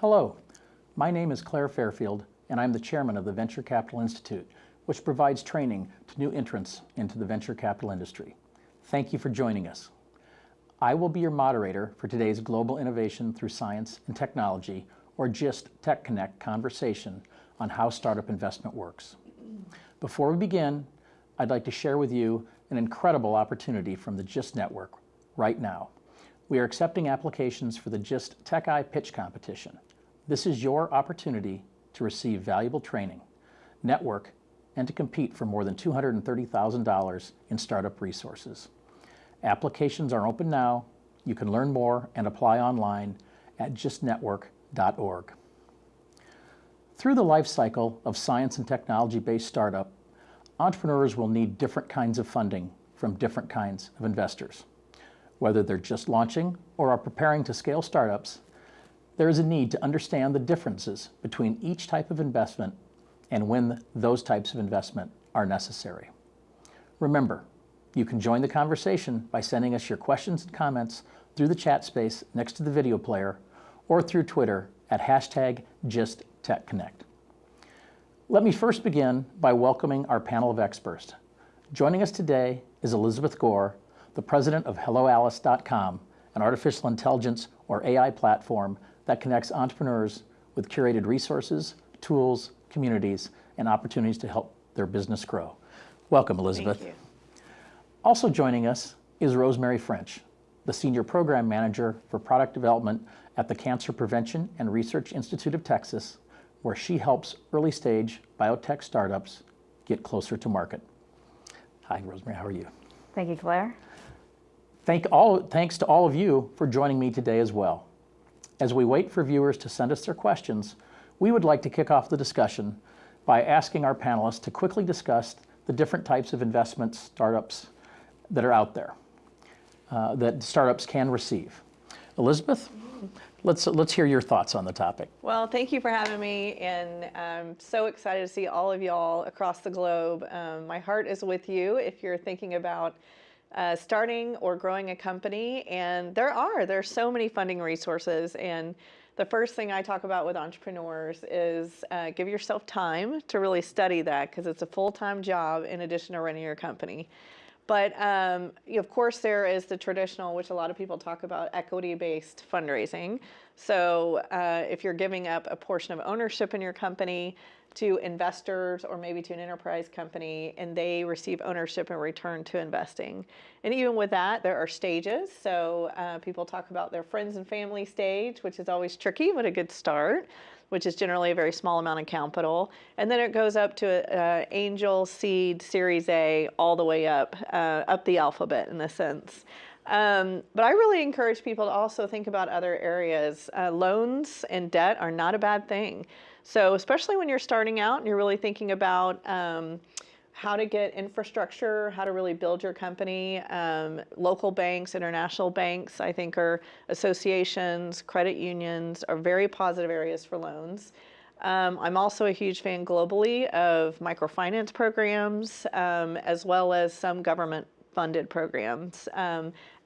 Hello, my name is Claire Fairfield, and I'm the chairman of the Venture Capital Institute, which provides training to new entrants into the venture capital industry. Thank you for joining us. I will be your moderator for today's Global Innovation Through Science and Technology, or GIST Tech Connect conversation on how startup investment works. Before we begin, I'd like to share with you an incredible opportunity from the GIST network right now. We are accepting applications for the GIST TechEye Pitch Competition. This is your opportunity to receive valuable training, network, and to compete for more than $230,000 in startup resources. Applications are open now. You can learn more and apply online at gistnetwork.org. Through the life cycle of science and technology-based startup, entrepreneurs will need different kinds of funding from different kinds of investors. Whether they're just launching or are preparing to scale startups, there is a need to understand the differences between each type of investment and when those types of investment are necessary. Remember, you can join the conversation by sending us your questions and comments through the chat space next to the video player or through Twitter at hashtag GistTechConnect. Let me first begin by welcoming our panel of experts. Joining us today is Elizabeth Gore, the president of HelloAlice.com, an artificial intelligence or AI platform that connects entrepreneurs with curated resources, tools, communities, and opportunities to help their business grow. Welcome, Elizabeth. Thank you. Also joining us is Rosemary French, the Senior Program Manager for Product Development at the Cancer Prevention and Research Institute of Texas, where she helps early stage biotech startups get closer to market. Hi, Rosemary, how are you? Thank you, Claire. Thank all, thanks to all of you for joining me today as well. As we wait for viewers to send us their questions, we would like to kick off the discussion by asking our panelists to quickly discuss the different types of investment startups that are out there, uh, that startups can receive. Elizabeth, let's, let's hear your thoughts on the topic. Well, thank you for having me, and I'm so excited to see all of y'all across the globe. Um, my heart is with you if you're thinking about uh, starting or growing a company, and there are, there's so many funding resources, and the first thing I talk about with entrepreneurs is uh, give yourself time to really study that because it's a full-time job in addition to running your company. But um, of course, there is the traditional, which a lot of people talk about, equity-based fundraising. So uh, if you're giving up a portion of ownership in your company to investors or maybe to an enterprise company, and they receive ownership in return to investing. And even with that, there are stages. So uh, people talk about their friends and family stage, which is always tricky, but a good start which is generally a very small amount of capital. And then it goes up to uh, angel, seed, series A, all the way up, uh, up the alphabet in a sense. Um, but I really encourage people to also think about other areas. Uh, loans and debt are not a bad thing. So especially when you're starting out and you're really thinking about um, how to get infrastructure, how to really build your company. Um, local banks, international banks, I think are associations, credit unions are very positive areas for loans. Um, I'm also a huge fan globally of microfinance programs, um, as well as some government funded programs.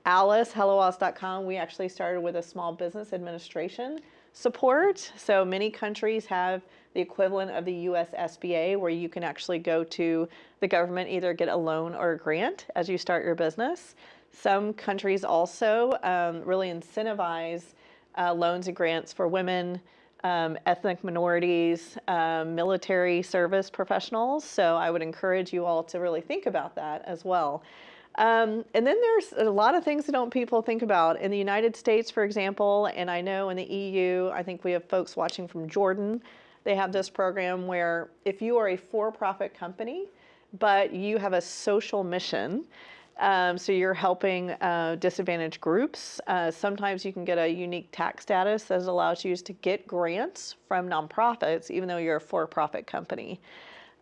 Alice, HelloAlice.com, we actually started with a small business administration support. So many countries have the equivalent of the US SBA where you can actually go to the government, either get a loan or a grant as you start your business. Some countries also um, really incentivize uh, loans and grants for women, um, ethnic minorities, um, military service professionals. So I would encourage you all to really think about that as well. Um, and then there's a lot of things that don't people think about. In the United States, for example, and I know in the EU, I think we have folks watching from Jordan, they have this program where if you are a for-profit company, but you have a social mission, um, so you're helping uh, disadvantaged groups. Uh, sometimes you can get a unique tax status that allows you to get grants from nonprofits, even though you're a for-profit company.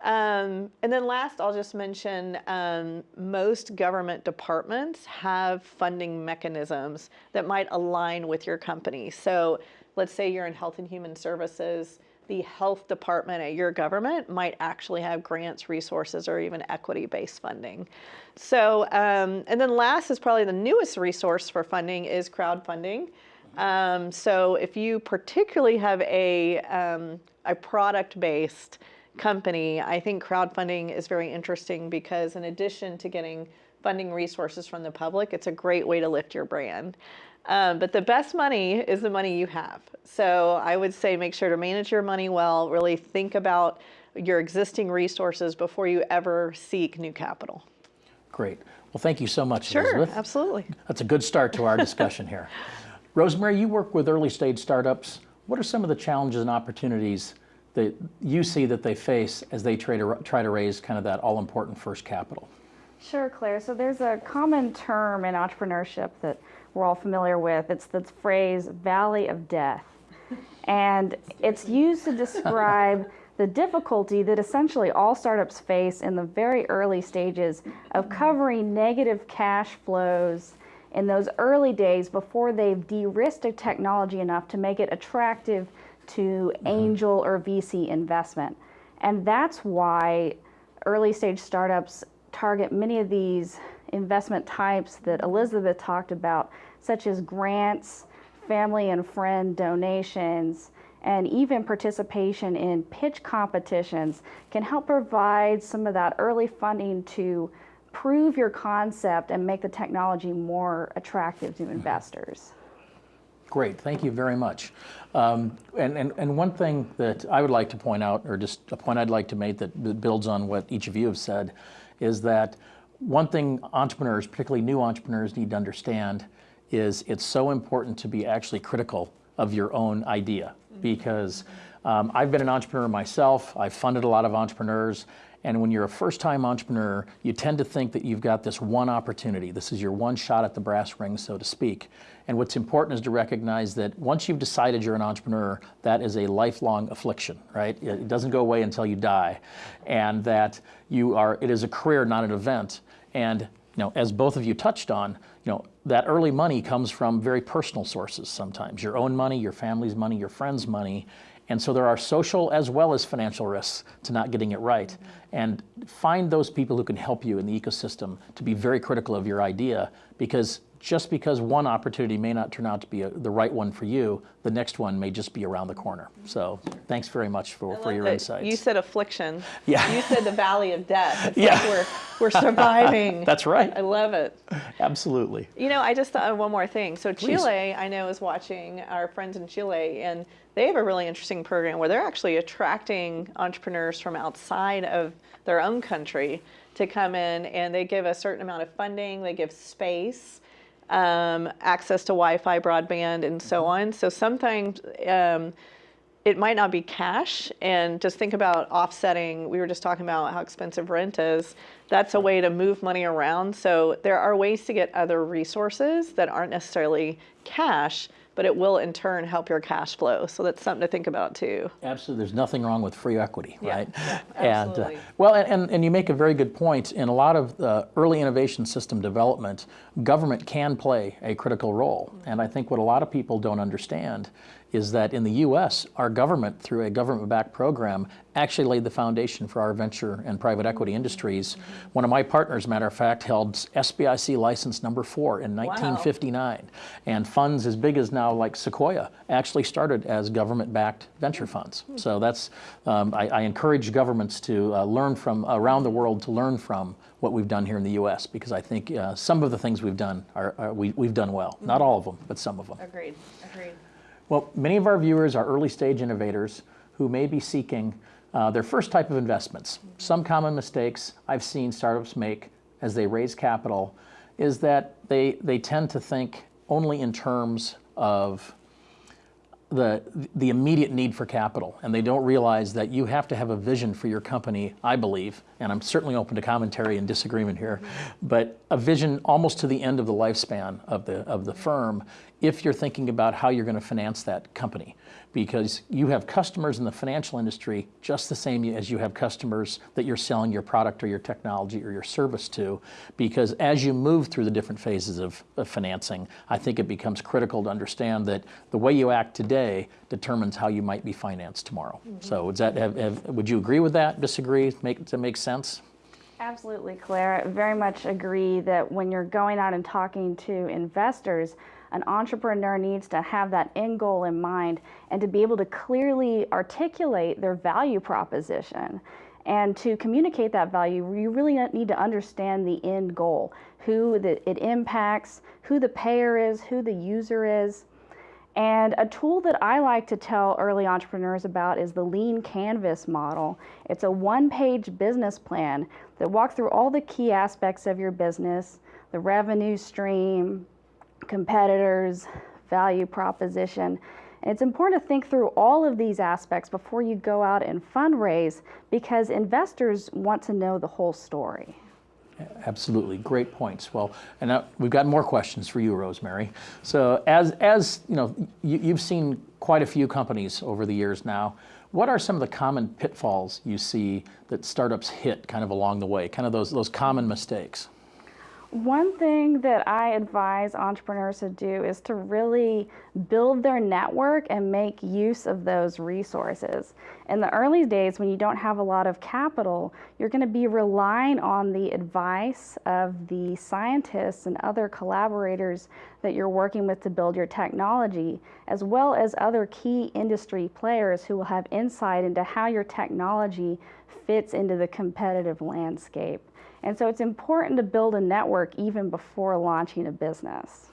Um, and then last, I'll just mention um, most government departments have funding mechanisms that might align with your company. So let's say you're in health and human services, the health department at your government might actually have grants, resources, or even equity-based funding. So, um, and then last is probably the newest resource for funding is crowdfunding. Um, so if you particularly have a, um, a product-based company, I think crowdfunding is very interesting because in addition to getting funding resources from the public, it's a great way to lift your brand. Um, but the best money is the money you have. So I would say make sure to manage your money well, really think about your existing resources before you ever seek new capital. Great. Well, thank you so much, Sure, Elizabeth. absolutely. That's a good start to our discussion here. Rosemary, you work with early stage startups. What are some of the challenges and opportunities that you see that they face as they try to, try to raise kind of that all important first capital? Sure, Claire. So there's a common term in entrepreneurship that we're all familiar with. It's the phrase valley of death. And it's used to describe the difficulty that essentially all startups face in the very early stages of covering negative cash flows in those early days before they've de-risked a technology enough to make it attractive to mm-hmm. angel or VC investment. And that's why early stage startups target many of these investment types that Elizabeth talked about, such as grants, family and friend donations, and even participation in pitch competitions can help provide some of that early funding to prove your concept and make the technology more attractive to mm-hmm. investors. Great, thank you very much. Um, and, and, and one thing that I would like to point out, or just a point I'd like to make that, builds on what each of you have said, is that one thing entrepreneurs, particularly new entrepreneurs, need to understand is it's so important to be actually critical of your own idea because um, I've been an entrepreneur myself. I've funded a lot of entrepreneurs. And when you're a first time entrepreneur, you tend to think that you've got this one opportunity. This is your one shot at the brass ring, so to speak. And what's important is to recognize that once you've decided you're an entrepreneur, that is a lifelong affliction, right? It doesn't go away until you die. And that you are, it is a career, not an event. And you know, as both of you touched on, you know, that early money comes from very personal sources sometimes, your own money, your family's money, your friend's money. And so there are social as well as financial risks to not getting it right. Mm-hmm. And find those people who can help you in the ecosystem to be very critical of your idea because just because one opportunity may not turn out to be a, the right one for you, the next one may just be around the corner. So thanks very much for, for your insights. You said affliction. Yeah. You said the valley of death. It's Yeah. like we're, we're surviving. That's right. I love it. Absolutely. You know, I just thought of one more thing. So Please. Chile, I know, is watching our friends in Chile, and they have a really interesting program where they're actually attracting entrepreneurs from outside of their own country to come in, and they give a certain amount of funding, they give space, um, access to Wi-Fi, broadband, and so on. So sometimes. Um, it might not be cash and just think about offsetting we were just talking about how expensive rent is that's a way to move money around so there are ways to get other resources that aren't necessarily cash but it will in turn help your cash flow so that's something to think about too Absolutely, there's nothing wrong with free equity, Yeah, right? yeah, And, uh, absolutely. well, and- and, and you make a very good point. In a lot of uh, early innovation system development, government can play a critical role. And I think what a lot of people don't understand is that in the U.S., our government, through a government-backed program, actually laid the foundation for our venture and private equity industries. One of my partners, matter of fact, held SBIC license number four in 1959. And funds as big as now, like Sequoia, actually started as government-backed venture funds. So that's, um, I, I encourage governments to uh, learn from around the world to learn from what we've done here in the U.S. because I think uh, some of the things we've done are, are we, we've done well. Not all of them, but some of them. agreed agreed Well, many of our viewers are early stage innovators who may be seeking uh, their first type of investments. Some common mistakes I've seen startups make as they raise capital is that they, they tend to think only in terms of the, the immediate need for capital, and they don't realize that you have to have a vision for your company, I believe, and I'm certainly open to commentary and disagreement here, but a vision almost to the end of the lifespan of the, of the firm if you're thinking about how you're going to finance that company. Because you have customers in the financial industry just the same as you have customers that you're selling your product or your technology or your service to. Because as you move through the different phases of, of financing, I think it becomes critical to understand that the way you act today determines how you might be financed tomorrow. Mm-hmm. So would that have, have, would you agree with that? Disagree? Make to make sense? Absolutely, Claire. I very much agree that when you're going out and talking to investors, an entrepreneur needs to have that end goal in mind and to be able to clearly articulate their value proposition. And to communicate that value, you really need to understand the end goal, who the, it impacts, who the payer is, who the user is. And a tool that I like to tell early entrepreneurs about is the Lean Canvas model. It's a one page business plan that walks through all the key aspects of your business the revenue stream, competitors, value proposition. And it's important to think through all of these aspects before you go out and fundraise because investors want to know the whole story. Absolutely, great points. Well, and now we've got more questions for you, Rosemary. So, as as you know, you, you've seen quite a few companies over the years now. What are some of the common pitfalls you see that startups hit kind of along the way? Kind of those those common mistakes. One thing that I advise entrepreneurs to do is to really build their network and make use of those resources. In the early days, when you don't have a lot of capital, you're going to be relying on the advice of the scientists and other collaborators that you're working with to build your technology, as well as other key industry players who will have insight into how your technology fits into the competitive landscape. And so it's important to build a network even before launching a business.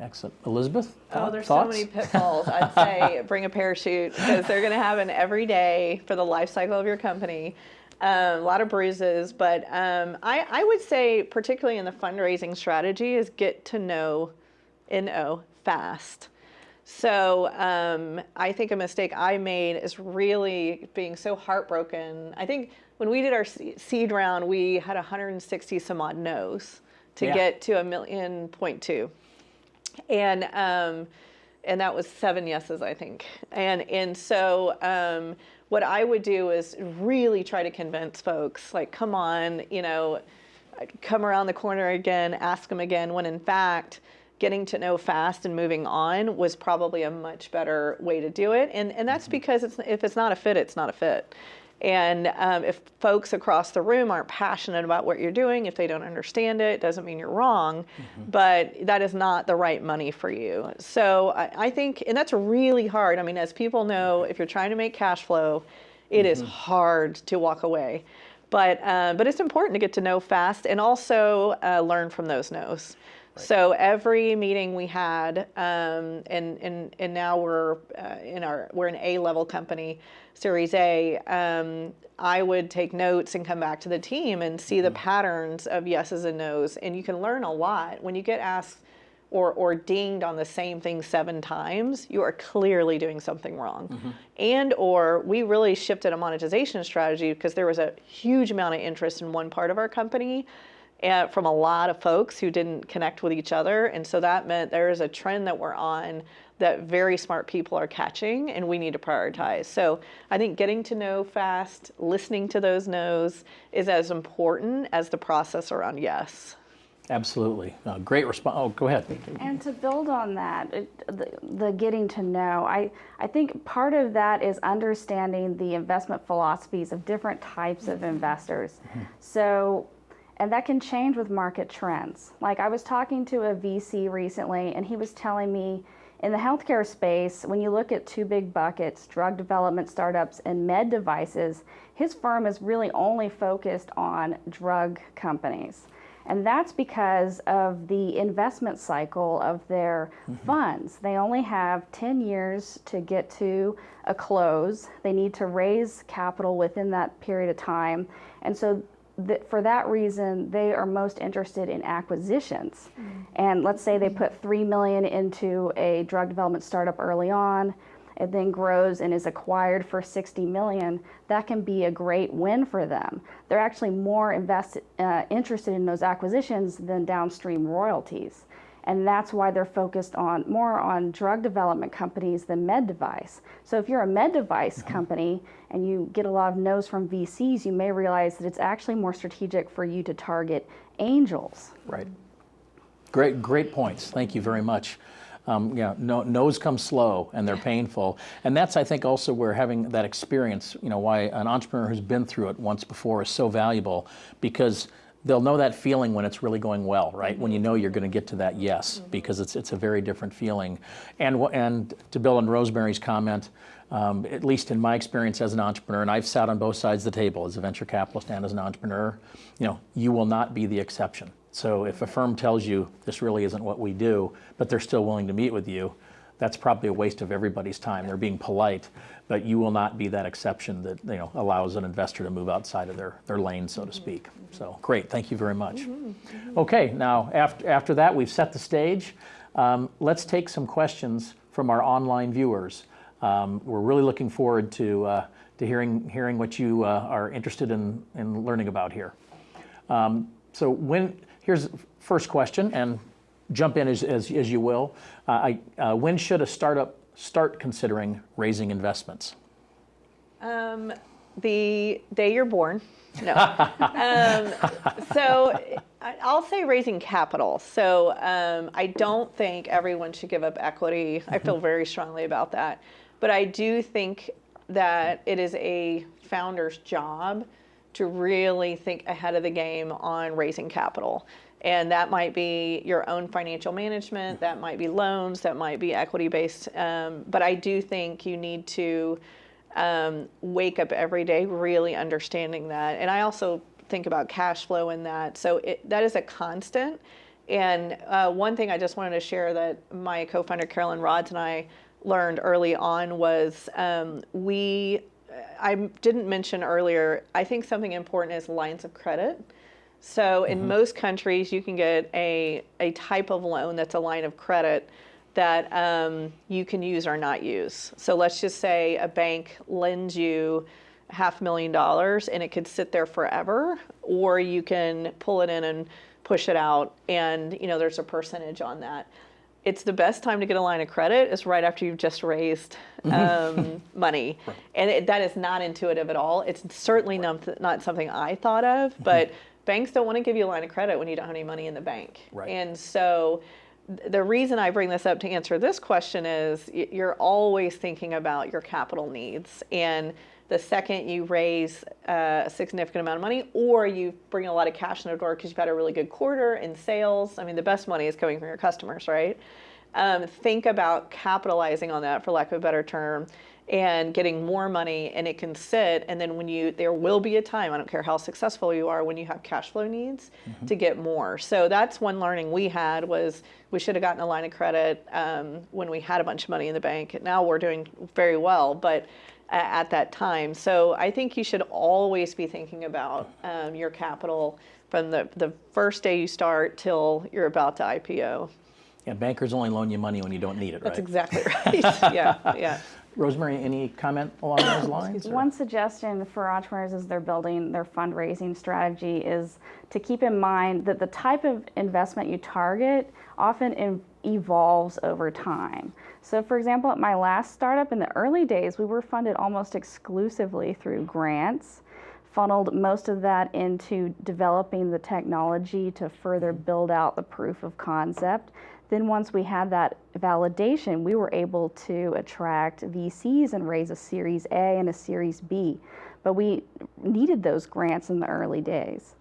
Excellent. Elizabeth? Oh, there's thoughts? so many pitfalls. I'd say bring a parachute because they're going to happen every day for the life cycle of your company. Um, a lot of bruises, but um, I, I would say, particularly in the fundraising strategy, is get to know NO fast. So um, I think a mistake I made is really being so heartbroken. I think when we did our seed round, we had 160 some odd no's to Yeah. get to a million point two, and um, and that was seven yeses, I think. And and so um, what I would do is really try to convince folks, like, come on, you know, come around the corner again, ask them again. When in fact, getting to know fast and moving on was probably a much better way to do it. And and that's because it's if it's not a fit, it's not a fit. And um, if folks across the room aren't passionate about what you're doing, if they don't understand it, doesn't mean you're wrong, but that is not the right money for you. So I, I think, and that's really hard. I mean, as people know, if you're trying to make cash flow, it is hard to walk away. But, uh, but it's important to get to know fast and also uh, learn from those no's. So every meeting we had, um, and, and, and now we're uh, in our, we're an A level company, Series A, um, I would take notes and come back to the team and see the patterns of yeses and nos. And you can learn a lot. When you get asked or, or dinged on the same thing seven times, you are clearly doing something wrong. And or we really shifted a monetization strategy because there was a huge amount of interest in one part of our company from a lot of folks who didn't connect with each other. And so that meant there is a trend that we're on that very smart people are catching and we need to prioritize. So I think getting to know fast, listening to those no's is as important as the process around yes. Absolutely. Uh, great response. Oh, go ahead. And to build on that, it, the, the getting to know, I, I think part of that is understanding the investment philosophies of different types of investors. So, and that can change with market trends. Like I was talking to a VC recently, and he was telling me in the healthcare space, when you look at two big buckets, drug development startups and med devices, his firm is really only focused on drug companies. And that's because of the investment cycle of their mm-hmm. funds. They only have 10 years to get to a close. They need to raise capital within that period of time. And so, th- for that reason, they are most interested in acquisitions. And let's say they put 3 million into a drug development startup early on. It then grows and is acquired for 60 million, that can be a great win for them. They're actually more invested, uh, interested in those acquisitions than downstream royalties. And that's why they're focused on more on drug development companies than med device. So if you're a med device company and you get a lot of no's from VCs, you may realize that it's actually more strategic for you to target angels. Right. Great, great points. Thank you very much. Um, yeah, no, no's come slow and they're painful, and that's I think also where having that experience, you know, why an entrepreneur who's been through it once before is so valuable, because they'll know that feeling when it's really going well, right? When you know you're going to get to that yes, because it's it's a very different feeling. And and to Bill and Rosemary's comment, um, at least in my experience as an entrepreneur, and I've sat on both sides of the table as a venture capitalist and as an entrepreneur, you know, you will not be the exception. So if a firm tells you this really isn't what we do, but they're still willing to meet with you, that's probably a waste of everybody's time. They're being polite, but you will not be that exception that you know allows an investor to move outside of their, their lane, so to speak. So great, thank you very much. Okay, now after, after that, we've set the stage. Um, let's take some questions from our online viewers. Um, we're really looking forward to, uh, to hearing, hearing what you uh, are interested in, in learning about here. Um, so when, here's the first question, and jump in as, as, as you will. Uh, I, uh, when should a startup start considering raising investments? Um, the day you're born. No. um, so I'll say raising capital. So um, I don't think everyone should give up equity. I feel very strongly about that. But I do think that it is a founder's job to really think ahead of the game on raising capital. And that might be your own financial management, that might be loans, that might be equity based. Um, but I do think you need to um, wake up every day really understanding that. And I also think about cash flow in that. So it, that is a constant. And uh, one thing I just wanted to share that my co-founder Carolyn Rodz and I learned early on was um, we. I didn't mention earlier. I think something important is lines of credit. So in most countries, you can get a a type of loan that's a line of credit that um, you can use or not use. So let's just say a bank lends you half a million dollars and it could sit there forever, or you can pull it in and push it out, and you know there's a percentage on that. It's the best time to get a line of credit is right after you've just raised um, money, and it, that is not intuitive at all. It's certainly not, not something I thought of, but banks don't want to give you a line of credit when you don't have any money in the bank, Right. and so the reason I bring this up to answer this question is you're always thinking about your capital needs. And the second you raise a significant amount of money or you bring a lot of cash in the door because you've had a really good quarter in sales, I mean, the best money is coming from your customers, right? Um, think about capitalizing on that, for lack of a better term, and getting more money and it can sit and then when you there will be a time i don't care how successful you are when you have cash flow needs to get more. So that's one learning we had was we should have gotten a line of credit um, when we had a bunch of money in the bank now we're doing very well but at that time. So i think you should always be thinking about um, your capital from the, the first day you start till you're about to ipo Yeah, bankers only loan you money when you don't need it, that's exactly right. Yeah yeah Rosemary, any comment along those lines? or- One suggestion for entrepreneurs as they're building their fundraising strategy is to keep in mind that the type of investment you target often evolves over time. So, for example, at my last startup in the early days, we were funded almost exclusively through grants, funneled most of that into developing the technology to further build out the proof of concept. Then, once we had that validation, we were able to attract VCs and raise a Series A and a Series B. But we needed those grants in the early days.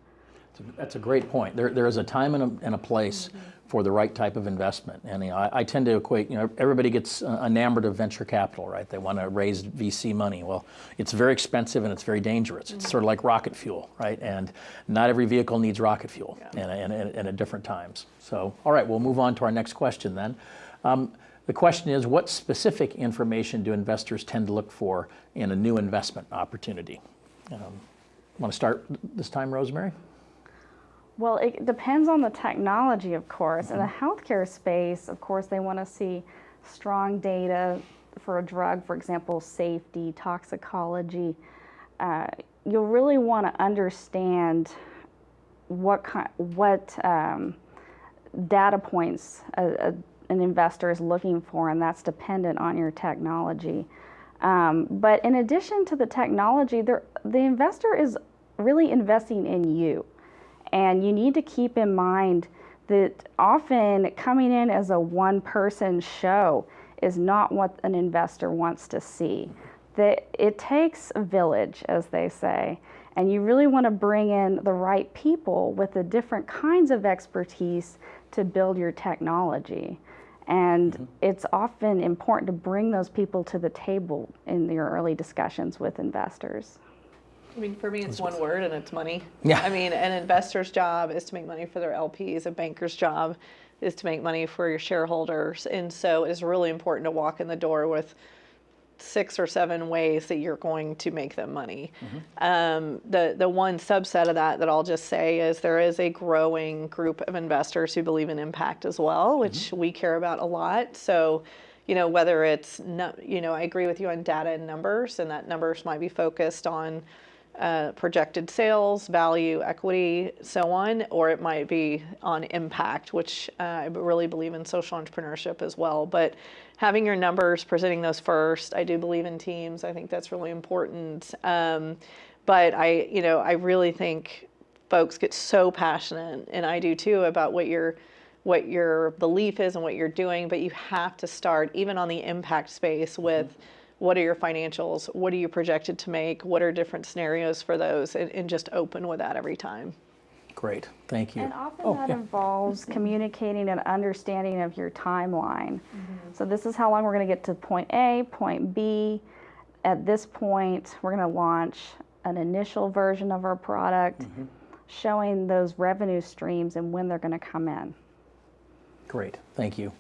That's a great point. There, there is a time and a, and a place for the right type of investment. And you know, I, I tend to equate, you know, everybody gets uh, enamored of venture capital, right? They want to raise VC money. Well, it's very expensive and it's very dangerous. It's sort of like rocket fuel, right? And not every vehicle needs rocket fuel and, and, and, and at different times. So, all right, we'll move on to our next question then. Um, the question is, what specific information do investors tend to look for in a new investment opportunity? Um, want to start this time, Rosemary? Well, it depends on the technology, of course. In the healthcare space, of course, they want to see strong data for a drug, for example, safety, toxicology. Uh, you'll really want to understand what kind, what um, data points a, a, an investor is looking for, and that's dependent on your technology. Um, but in addition to the technology, the investor is really investing in you. And you need to keep in mind that often coming in as a one person show is not what an investor wants to see. that it takes a village, as they say, and you really want to bring in the right people with the different kinds of expertise to build your technology. And mm-hmm. it's often important to bring those people to the table in your early discussions with investors. I mean, for me, it's one word and it's money. Yeah. I mean, an investor's job is to make money for their LPs. A banker's job is to make money for your shareholders. And so it's really important to walk in the door with six or seven ways that you're going to make them money. Um, the the one subset of that that I'll just say is there is a growing group of investors who believe in impact as well, which we care about a lot. So, you know, whether it's you know, I agree with you on data and numbers, and that numbers might be focused on uh, projected sales, value, equity, so on, or it might be on impact, which uh, I really believe in social entrepreneurship as well. But having your numbers, presenting those first, I do believe in teams. I think that's really important. Um, but I, you know, I really think folks get so passionate, and I do too, about what your what your belief is and what you're doing. But you have to start even on the impact space with what are your financials? What are you projected to make? What are different scenarios for those? And, and just open with that every time. Great, thank you. And often Oh, that yeah. involves communicating an understanding of your timeline. Mm-hmm. So this is how long we're going to get to point A, point B. At this point, we're going to launch an initial version of our product, Mm-hmm. showing those revenue streams and when they're going to come in. Great, thank you.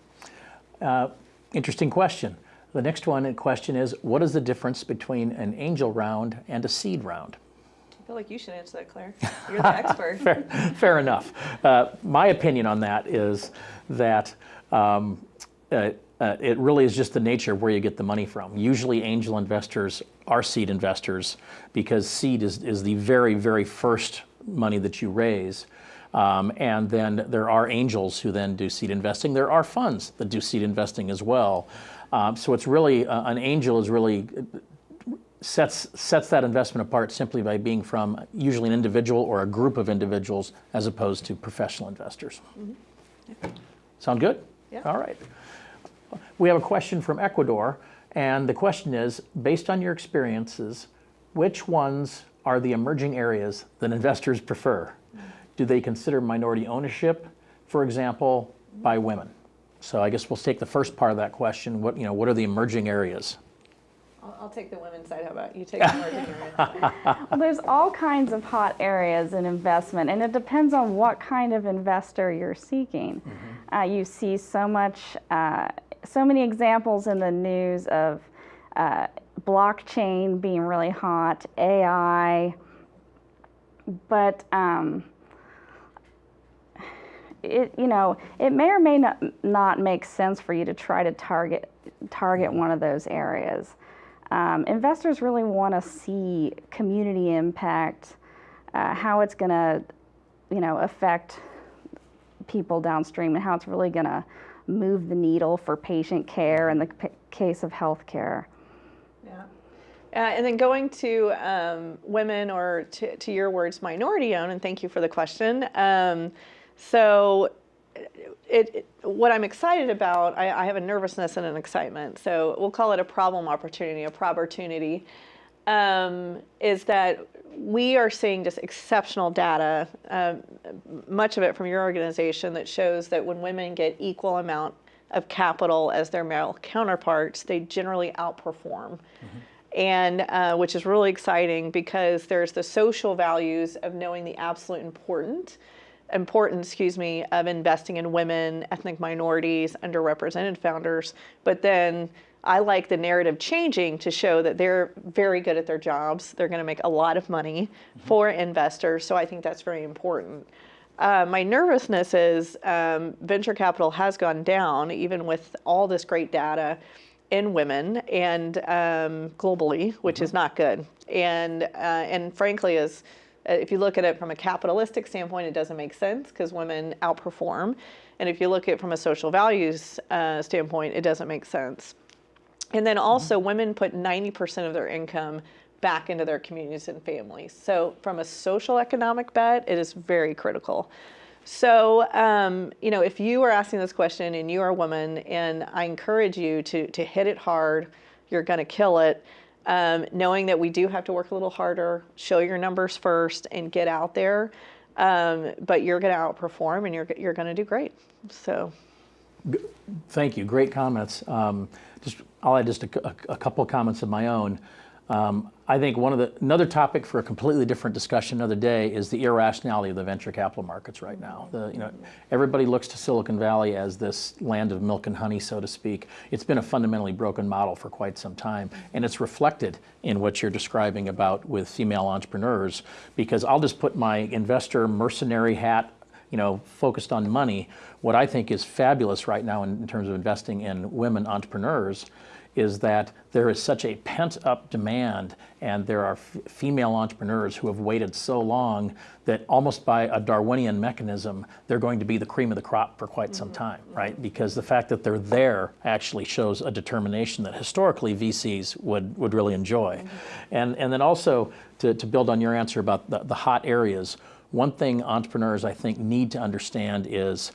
Uh, Interesting question. The next one in question is, what is the difference between an angel round and a seed round? I feel like you should answer that, Claire. You're the expert. Fair, fair enough. Uh, my opinion on that is that um, uh, uh, it really is just the nature of where you get the money from. Usually, angel investors are seed investors because seed is, is the very, very first money that you raise. Um, and then there are angels who then do seed investing. There are funds that do seed investing as well. Um, so it's really, uh, an angel is really sets sets that investment apart simply by being from usually an individual or a group of individuals as opposed to professional investors. Sound good? Yeah. All right. We have a question from Ecuador, and the question is, based on your experiences, which ones are the emerging areas that investors prefer? Do they consider minority ownership, for example, by women? So I guess we'll take the first part of that question. What, you know, what are the emerging areas? I'll, I'll take the women's side. How about you take the emerging area side? Well, there's all kinds of hot areas in investment, and it depends on what kind of investor you're seeking. Uh, you see so much, uh, so many examples in the news of uh, blockchain being really hot, AI, but um, it you know it may or may not, not make sense for you to try to target target one of those areas. Um, investors really want to see community impact, uh, how it's going to, you know, affect people downstream, and how it's really going to move the needle for patient care in the case of healthcare. Yeah. Uh, and then going to um, women or to, to your words, minority owned, and thank you for the question. Um, so, it, it- what I'm excited about, I, I have a nervousness and an excitement. So we'll call it a problem opportunity, a opportunity, um, is that we are seeing just exceptional data, um, much of it from your organization, that shows that when women get equal amount of capital as their male counterparts, they generally outperform and uh, which is really exciting because there's the social values of knowing the absolute important importance excuse me of investing in women ethnic minorities underrepresented founders. But then i like the narrative changing to show that they're very good at their jobs. They're going to make a lot of money for investors. So i think that's very important. Uh, my nervousness is um, venture capital has gone down even with all this great data in women and um, globally, which is not good. And uh, and frankly, is if you look at it from a capitalistic standpoint, it doesn't make sense because women outperform. And if you look at it from a social values uh, standpoint, it doesn't make sense. And then also, women put 90% of their income back into their communities and families. So, from a social economic bet, it is very critical. So, um, you know, if you are asking this question and you are a woman, and I encourage you to, to hit it hard, you're going to kill it. Um, knowing that we do have to work a little harder, show your numbers first, and get out there. Um, but you're going to outperform, and you're you're going to do great. So. Thank you. Great comments. Um, just I'll add just a, a, a couple of comments of my own. Um, I think one of the another topic for a completely different discussion another day is the irrationality of the venture capital markets right now. The, you know, everybody looks to Silicon Valley as this land of milk and honey, so to speak. It's been a fundamentally broken model for quite some time, and it's reflected in what you're describing about with female entrepreneurs. Because I'll just put my investor mercenary hat you know, focused on money, what I think is fabulous right now in, in terms of investing in women entrepreneurs is that there is such a pent up demand and there are female entrepreneurs who have waited so long that almost by a Darwinian mechanism, they're going to be the cream of the crop for quite mm -hmm. some time, right? Because the fact that they're there actually shows a determination that historically VCs would, would really enjoy. Mm -hmm. And, and then also to, to build on your answer about the, the hot areas, one thing entrepreneurs I think need to understand is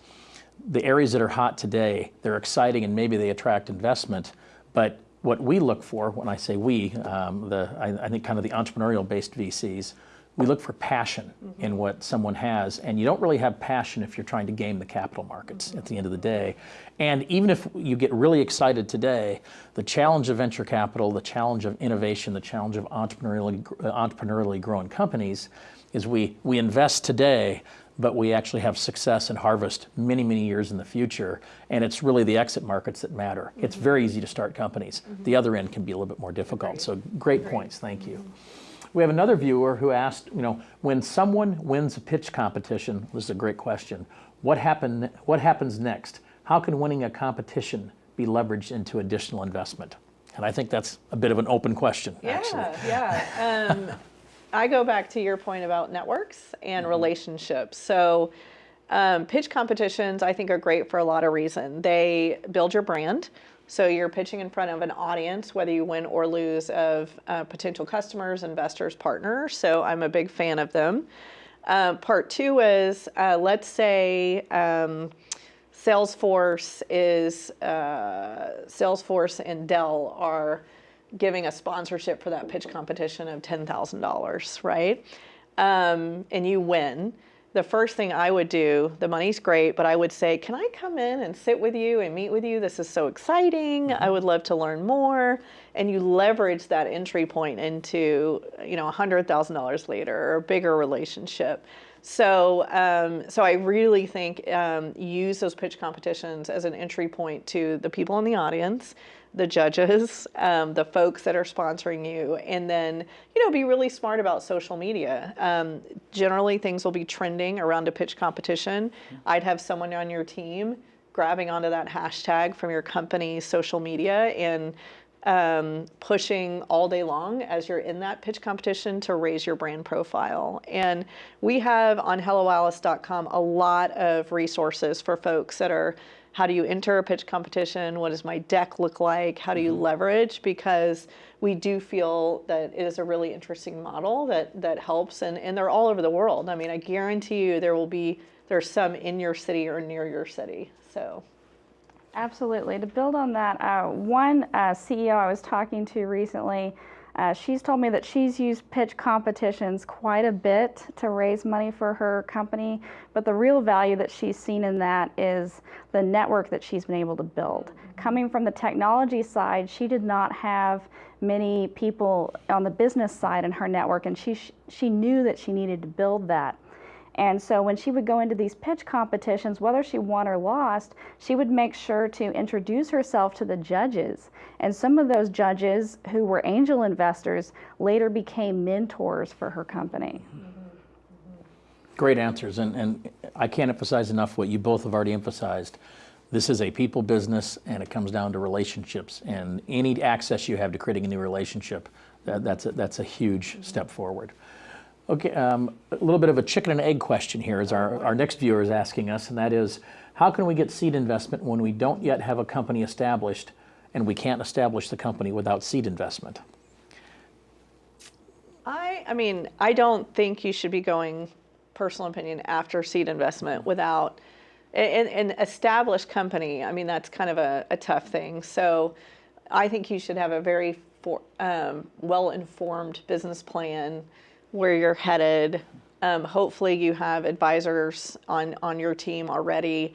the areas that are hot today, they're exciting and maybe they attract investment, but what we look for, when I say we, um, the, I, I, think kind of the entrepreneurial-based VCs, we look for passion mm -hmm. in what someone has, and you don't really have passion if you're trying to game the capital markets mm -hmm. at the end of the day. And even if you get really excited today, the challenge of venture capital, the challenge of innovation, the challenge of entrepreneurially, uh, entrepreneurially growing companies is we, we invest today, but we actually have success and harvest many, many years in the future. And it's really the exit markets that matter. Mm -hmm. It's very easy to start companies. Mm -hmm. The other end can be a little bit more difficult. So great, points, thank you. We have another viewer who asked, you know, when someone wins a pitch competition, this is a great question, what, happen, what happens next? How can winning a competition be leveraged into additional investment? And I think that's a bit of an open question, yeah, actually. Yeah, um, I go back to your point about networks and mm -hmm. relationships. So um, pitch competitions, I think, are great for a lot of reasons. They build your brand. So you're pitching in front of an audience, whether you win or lose, of uh, potential customers, investors, partners. So I'm a big fan of them. Uh, part two is, uh, let's say um, Salesforce is, uh, Salesforce and Dell are giving a sponsorship for that pitch competition of $10,000, right? Um, and you win the first thing I would do, the money's great, but I would say, can I come in and sit with you and meet with you? This is so exciting. I would love to learn more. And you leverage that entry point into, you know, $100,000 later or a bigger relationship. So, um, so I really think um, use those pitch competitions as an entry point to the people in the audience the judges, um, the folks that are sponsoring you, and then you know be really smart about social media. Um, generally, things will be trending around a pitch competition. I'd have someone on your team grabbing onto that hashtag from your company's social media and um, pushing all day long as you're in that pitch competition to raise your brand profile. And we have on helloalice.com a lot of resources for folks that are how do you enter a pitch competition? What does my deck look like? How do you mm-hmm. leverage? Because we do feel that it is a really interesting model that, that helps and, and they're all over the world. I mean, I guarantee you there will be, there's some in your city or near your city, so. Absolutely. To build on that, uh, one uh, CEO I was talking to recently uh, she's told me that she's used pitch competitions quite a bit to raise money for her company, but the real value that she's seen in that is the network that she's been able to build. Coming from the technology side, she did not have many people on the business side in her network, and she, she knew that she needed to build that. And so when she would go into these pitch competitions, whether she won or lost, she would make sure to introduce herself to the judges. And some of those judges who were angel investors later became mentors for her company. Great answers. And, and I can't emphasize enough what you both have already emphasized. This is a people business and it comes down to relationships. And any access you have to creating a new relationship, that, that's, a, that's a huge step forward. Okay, um, a little bit of a chicken and egg question here is our, our next viewer is asking us, and that is, how can we get seed investment when we don't yet have a company established and we can't establish the company without seed investment? I, I mean, I don't think you should be going, personal opinion, after seed investment without an, an established company. I mean, that's kind of a, a tough thing. So I think you should have a very um, well-informed business plan, where you're headed. Um, hopefully, you have advisors on on your team already.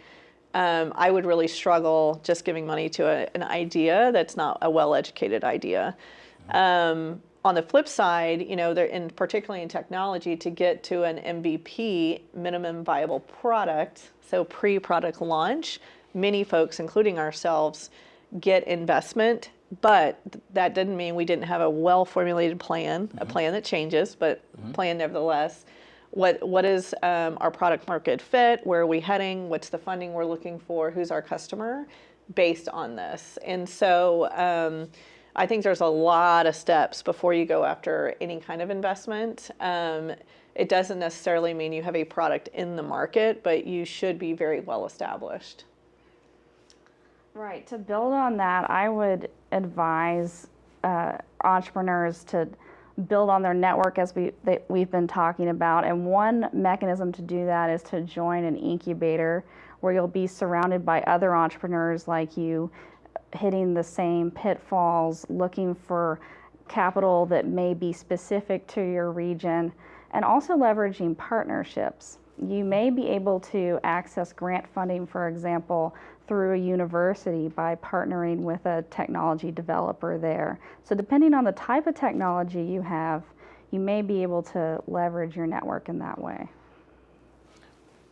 Um, I would really struggle just giving money to a, an idea that's not a well-educated idea. Um, on the flip side, you know, in particularly in technology, to get to an MVP, minimum viable product, so pre-product launch, many folks, including ourselves, get investment. But that didn't mean we didn't have a well-formulated plan, a plan that changes, but plan nevertheless. What what is um, our product market fit? Where are we heading? What's the funding we're looking for? Who's our customer? Based on this, and so. Um, I think there's a lot of steps before you go after any kind of investment. Um, it doesn't necessarily mean you have a product in the market, but you should be very well established. Right. To build on that, I would advise uh, entrepreneurs to build on their network as we they, we've been talking about. And one mechanism to do that is to join an incubator where you'll be surrounded by other entrepreneurs like you, hitting the same pitfalls, looking for capital that may be specific to your region, and also leveraging partnerships. You may be able to access grant funding, for example, through a university by partnering with a technology developer there. So, depending on the type of technology you have, you may be able to leverage your network in that way.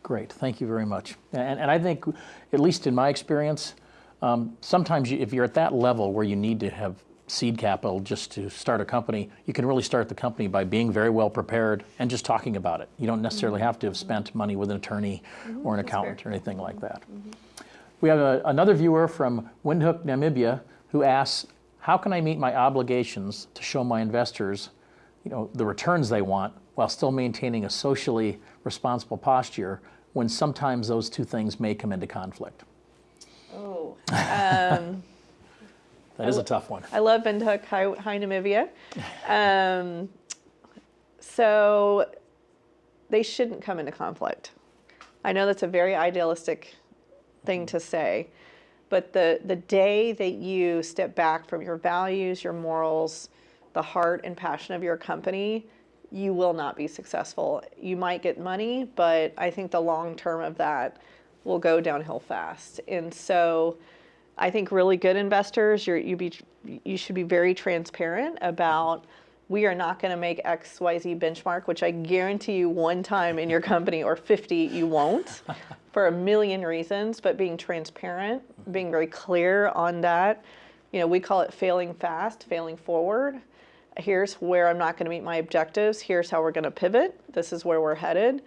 Great, thank you very much. And, and I think, at least in my experience, um, sometimes you, if you're at that level where you need to have seed capital just to start a company, you can really start the company by being very well prepared and just talking about it. You don't necessarily mm-hmm. have to have spent money with an attorney mm-hmm. or an accountant or anything like that. Mm-hmm. We have a, another viewer from Windhoek, Namibia, who asks, how can I meet my obligations to show my investors you know, the returns they want while still maintaining a socially responsible posture when sometimes those two things may come into conflict? Oh, um, That is a tough one. I love Windhoek, hi, hi Namibia. Um, so they shouldn't come into conflict. I know that's a very idealistic thing to say, but the, the day that you step back from your values, your morals, the heart and passion of your company, you will not be successful. You might get money, but I think the long term of that will go downhill fast. And so I think really good investors, you're, you, be, you should be very transparent about we are not going to make XYZ benchmark, which I guarantee you one time in your company or 50 you won't for a million reasons, but being transparent, being very clear on that. You know, we call it failing fast, failing forward. Here's where I'm not going to meet my objectives. Here's how we're going to pivot. This is where we're headed.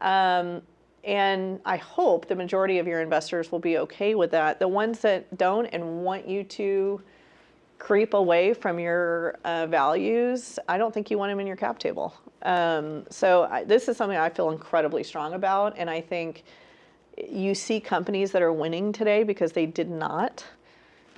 Um, and I hope the majority of your investors will be okay with that. The ones that don't and want you to creep away from your uh, values, I don't think you want them in your cap table. Um, so I, this is something I feel incredibly strong about, and I think you see companies that are winning today because they did not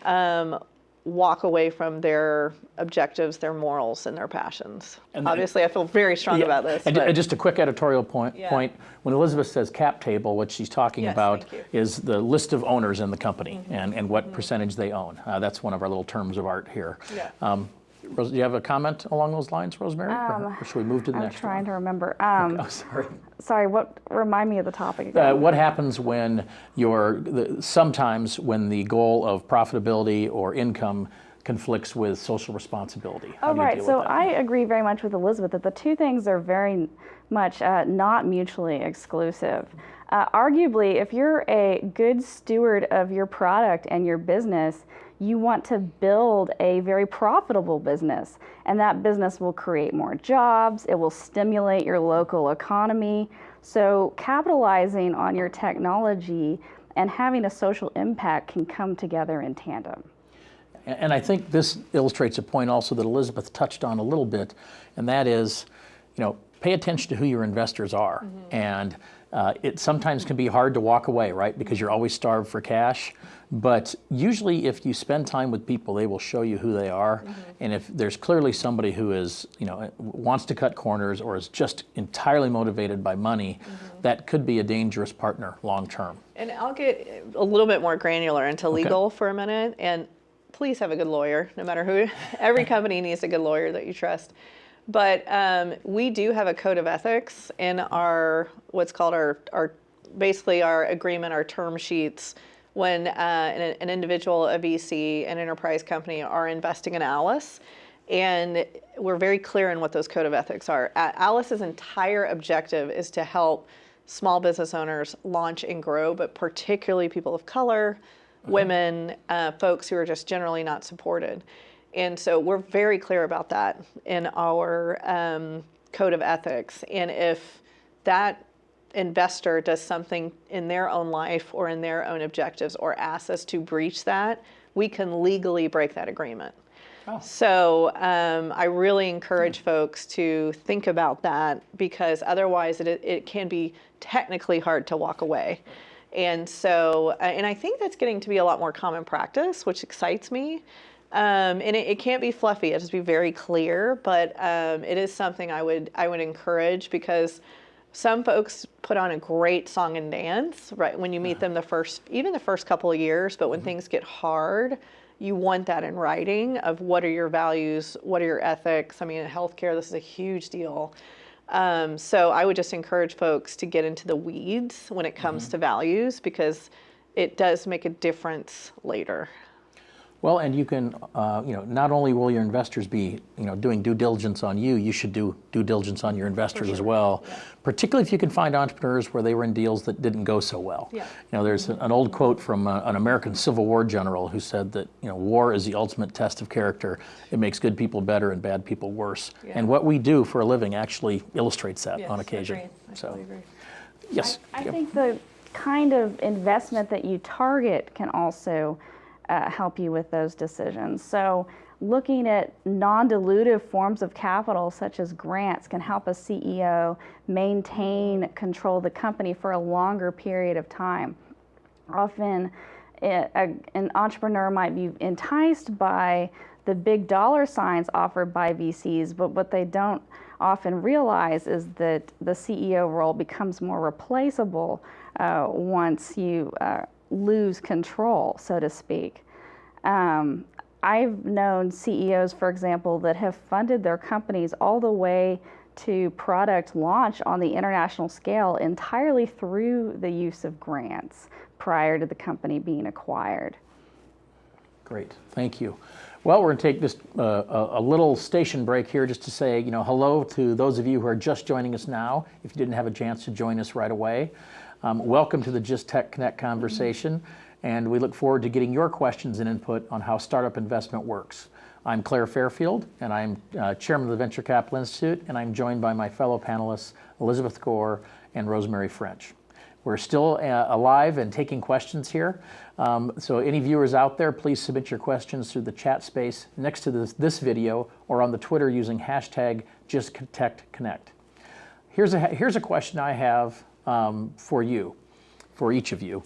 um, walk away from their objectives, their morals, and their passions. And Obviously, I feel very strong Yeah, about this. And, but- and just a quick editorial point, Yeah. point. When Elizabeth says cap table, what she's talking Yes, about is the list of owners in the company and, and what percentage they own. Uh, that's one of our little terms of art here. Yeah. Um, Rose, do you have a comment along those lines, Rosemary? Or- or should we move to the Um, I'm next trying one? to remember. Um, Oh, sorry. sorry, what? Remind me of the topic Uh, what happens when your the, sometimes when the goal of profitability or income conflicts with social responsibility? How Oh, right. So? I agree very much with Elizabeth that the two things are very much uh, not mutually exclusive. Uh, arguably, if you're a good steward of your product and your business, you want to build a very profitable business, and that business will create more jobs, it will stimulate your local economy. So, capitalizing on your technology and having a social impact can come together in tandem. And I think this illustrates a point also that Elizabeth touched on a little bit, and that is, you know, pay attention to who your investors are. Mm-hmm. And uh, it sometimes can be hard to walk away, right? Because you're always starved for cash. But usually, if you spend time with people, they will show you who they are. And if there's clearly somebody who is, you know, wants to cut corners or is just entirely motivated by money, that could be a dangerous partner long term. And I'll get a little bit more granular into legal for a minute. And please have a good lawyer, no matter who. Every company needs a good lawyer that you trust. But um, we do have a code of ethics in our what's called our our basically our agreement, our term sheets. When uh, an, an individual, a VC, an enterprise company are investing in Alice, and we're very clear in what those code of ethics are. Alice's entire objective is to help small business owners launch and grow, but particularly people of color, women, uh, folks who are just generally not supported. And so we're very clear about that in our um, code of ethics. And if that investor does something in their own life or in their own objectives or asks us to breach that, we can legally break that agreement. So um, I really encourage folks to think about that because otherwise it, it can be technically hard to walk away. And so, uh, and I think that's getting to be a lot more common practice, which excites me. Um, and it, it can't be fluffy. It has to be very clear, but um, it is something I would I would encourage because some folks put on a great song and dance right when you meet them the first even the first couple of years. But when things get hard, you want that in writing of what are your values, what are your ethics. I mean, in healthcare, this is a huge deal. Um, so I would just encourage folks to get into the weeds when it comes to values because it does make a difference later. Well, and you can, uh, you know, not only will your investors be, you know, doing due diligence on you, you should do due diligence on your investors as well. Particularly if you can find entrepreneurs where they were in deals that didn't go so well. Yeah. You know, there's an old quote from uh, an American Civil War general who said that, you know, war is the ultimate test of character. It makes good people better and bad people worse. Yeah. And what we do for a living actually illustrates that Yes, on occasion. agreed. I so, agree. yes. I Yep. think the kind of investment that you target can also uh, help you with those decisions. So, looking at non dilutive forms of capital, such as grants, can help a CEO maintain control of the company for a longer period of time. Often, it, a, an entrepreneur might be enticed by the big dollar signs offered by VCs, but what they don't often realize is that the CEO role becomes more replaceable uh, once you uh, lose control, so to speak. Um, I've known CEOs, for example, that have funded their companies all the way to product launch on the international scale entirely through the use of grants prior to the company being acquired. Great, thank you. Well, we're going to take just uh, a, a little station break here just to say, you know, hello to those of you who are just joining us now. If you didn't have a chance to join us right away, um, welcome to the GIST Tech Connect conversation, and we look forward to getting your questions and input on how startup investment works. I'm Claire Fairfield, and I'm uh, chairman of the Venture Capital Institute, and I'm joined by my fellow panelists, Elizabeth Gore and Rosemary French. We're still uh, alive and taking questions here. Um, so any viewers out there, please submit your questions through the chat space next to this, this video or on the Twitter using hashtag JustConnect. Here's a, here's a question I have um, for you, for each of you.